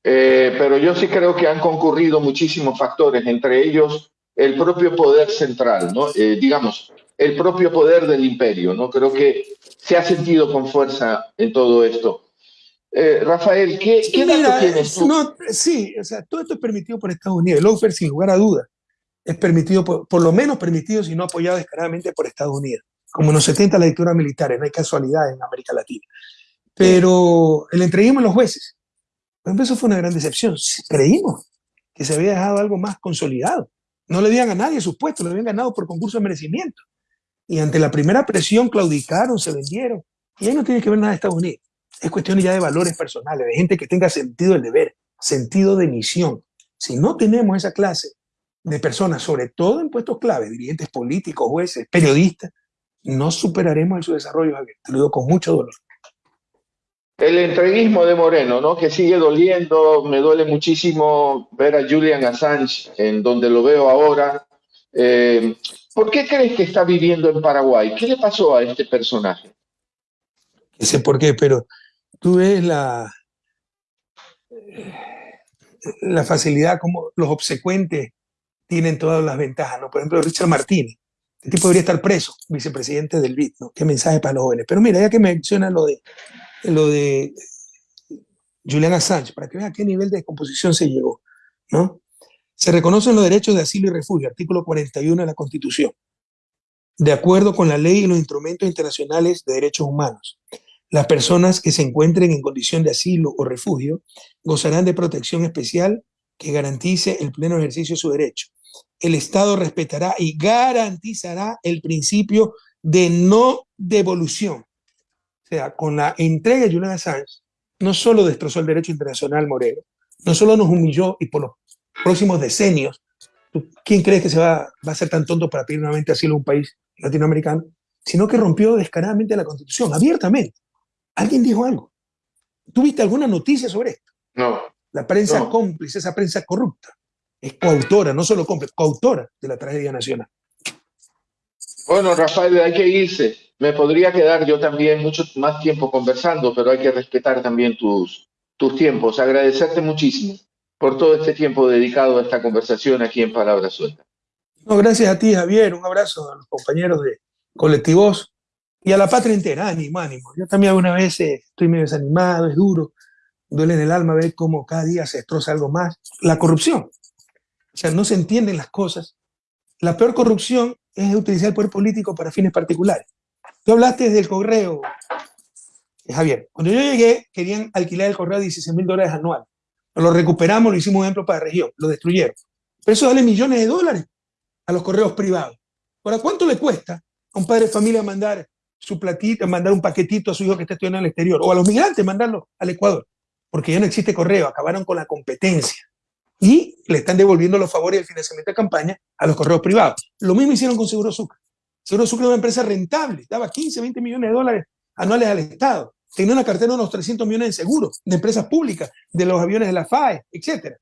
Eh, pero yo sí creo que han concurrido muchísimos factores, entre ellos el propio poder central, ¿no? Eh, digamos, el propio poder del imperio, ¿no? Creo que se ha sentido con fuerza en todo esto. Eh, Rafael, ¿qué, qué tienes tú? No, sí, o sea, todo esto es permitido por Estados Unidos. El offer, sin lugar a dudas, es permitido, por, por, lo menos permitido, si no apoyado descaradamente por Estados Unidos. Como en los 70 las dictaduras militares, no hay casualidad en América Latina. Pero el entreguismo a los jueces, por ejemplo, eso fue una gran decepción. Creímos que se había dejado algo más consolidado. No le dieron a nadie sus puestos, lo habían ganado por concurso de merecimiento. Y ante la primera presión claudicaron, se vendieron. Y ahí no tiene que ver nada de Estados Unidos. Es cuestión ya de valores personales, de gente que tenga sentido del deber, sentido de misión. Si no tenemos esa clase de personas, sobre todo en puestos clave, dirigentes políticos, jueces, periodistas, no superaremos en su desarrollo, Javier. Te lo digo con mucho dolor. El entreguismo de Moreno, ¿no? Que sigue doliendo, me duele muchísimo ver a Julian Assange en donde lo veo ahora. Eh, ¿Por qué crees que está viviendo en Paraguay? ¿Qué le pasó a este personaje? No sé por qué, pero tú ves la, facilidad como los obsecuentes tienen todas las ventajas, ¿no? Por ejemplo, Richard Martínez, este tipo debería estar preso, vicepresidente del BID, ¿no? Qué mensaje para los jóvenes. Pero mira, ya que menciona lo de, lo de Julian Assange, para que vean a qué nivel de descomposición se llegó, ¿no? Se reconocen los derechos de asilo y refugio, artículo 41 de la Constitución, de acuerdo con la ley y los instrumentos internacionales de derechos humanos. Las personas que se encuentren en condición de asilo o refugio gozarán de protección especial que garantice el pleno ejercicio de su derecho. El Estado respetará y garantizará el principio de no devolución. O sea, con la entrega de Julian Assange, no solo destrozó el derecho internacional Moreno, no solo nos humilló y por los próximos decenios, ¿quién cree que se va, va a ser tan tonto para pedir nuevamente asilo a un país latinoamericano? Sino que rompió descaradamente la Constitución, abiertamente. ¿Alguien dijo algo? ¿Tuviste alguna noticia sobre esto? No. La prensa cómplice, esa prensa corrupta, es coautora, no solo cómplice, coautora de la tragedia nacional. Bueno, Rafael, hay que irse. Me podría quedar yo también mucho más tiempo conversando, pero hay que respetar también tus, tus tiempos. Agradecerte muchísimo por todo este tiempo dedicado a esta conversación aquí en Palabras Sueltas. No, gracias a ti, Javier. Un abrazo a los compañeros de Colectivos y a la patria entera. Ánimo, ánimo. Yo también alguna vez estoy medio desanimado, es duro, duele en el alma ver cómo cada día se destroza algo más. La corrupción. O sea, no se entienden las cosas. La peor corrupción es utilizar el poder político para fines particulares. Tú hablaste del correo, Javier. Cuando yo llegué, querían alquilar el correo a 16 mil dólares anual. Lo recuperamos, lo hicimos un ejemplo para la región, lo destruyeron. Pero eso vale millones de dólares a los correos privados. Ahora, ¿cuánto le cuesta a un padre de familia mandar su platito, mandar un paquetito a su hijo que está estudiando en el exterior? O a los migrantes mandarlo al Ecuador porque ya no existe correo, acabaron con la competencia y le están devolviendo los favores y el financiamiento de campaña a los correos privados. Lo mismo hicieron con Seguro Sucre. Seguro Sucre es una empresa rentable, daba 15, 20 millones de dólares anuales al Estado. Tenía una cartera de unos 300 millones de seguros, de empresas públicas, de los aviones de la FAE, etc.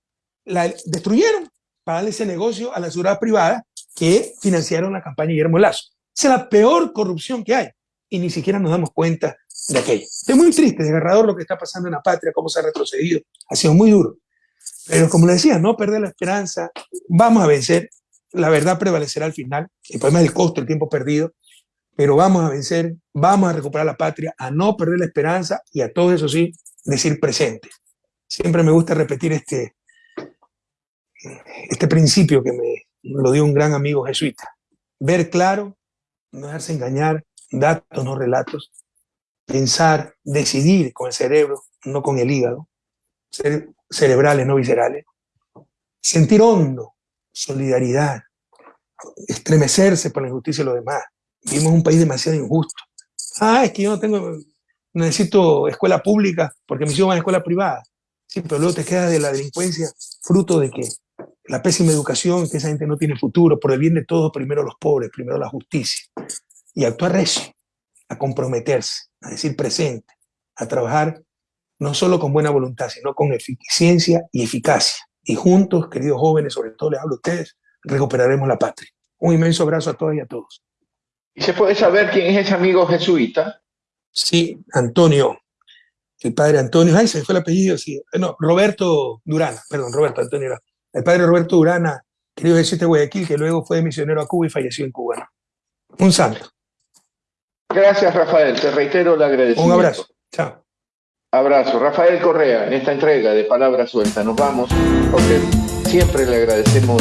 La destruyeron para darle ese negocio a la seguridad privada que financiaron la campaña de Guillermo Lazo. Esa es la peor corrupción que hay y ni siquiera nos damos cuenta de aquello. Es muy triste, desgarrador lo que está pasando en la patria, cómo se ha retrocedido. Ha sido muy duro. Pero como le decía, no perder la esperanza, vamos a vencer, la verdad prevalecerá al final, el problema es el costo, el tiempo perdido, pero vamos a vencer, vamos a recuperar la patria, a no perder la esperanza y a todo eso sí, decir presente. Siempre me gusta repetir este, este principio que me lo dio un gran amigo jesuita. Ver claro, no dejarse engañar, datos, no relatos, pensar, decidir con el cerebro, no con el hígado, cerebrales, no viscerales, sentir hondo, solidaridad, estremecerse por la injusticia de los demás. Vivimos un país demasiado injusto. Ah, es que yo no tengo, necesito escuela pública porque mis hijos van a escuela privada. Sí, pero luego te queda de la delincuencia fruto de que la pésima educación, que esa gente no tiene futuro, por el bien de todos, primero los pobres, primero la justicia. Y actuar recio, a comprometerse, a decir presente, a trabajar no solo con buena voluntad, sino con eficiencia y eficacia. Y juntos, queridos jóvenes, sobre todo les hablo a ustedes, recuperaremos la patria. Un inmenso abrazo a todas y a todos. ¿Y se puede saber quién es ese amigo jesuita? Sí, Antonio, el padre Antonio, ay, se fue el apellido, sí, no, Roberto Durana, perdón, Roberto Antonio El padre Roberto Durana, querido jesuita de Guayaquil, que luego fue misionero a Cuba y falleció en Cuba. Un santo. Gracias, Rafael, te reitero el agradecimiento. Un abrazo, chao. Abrazo. Rafael Correa, en esta entrega de Palabra Suelta. Nos vamos, porque siempre le agradecemos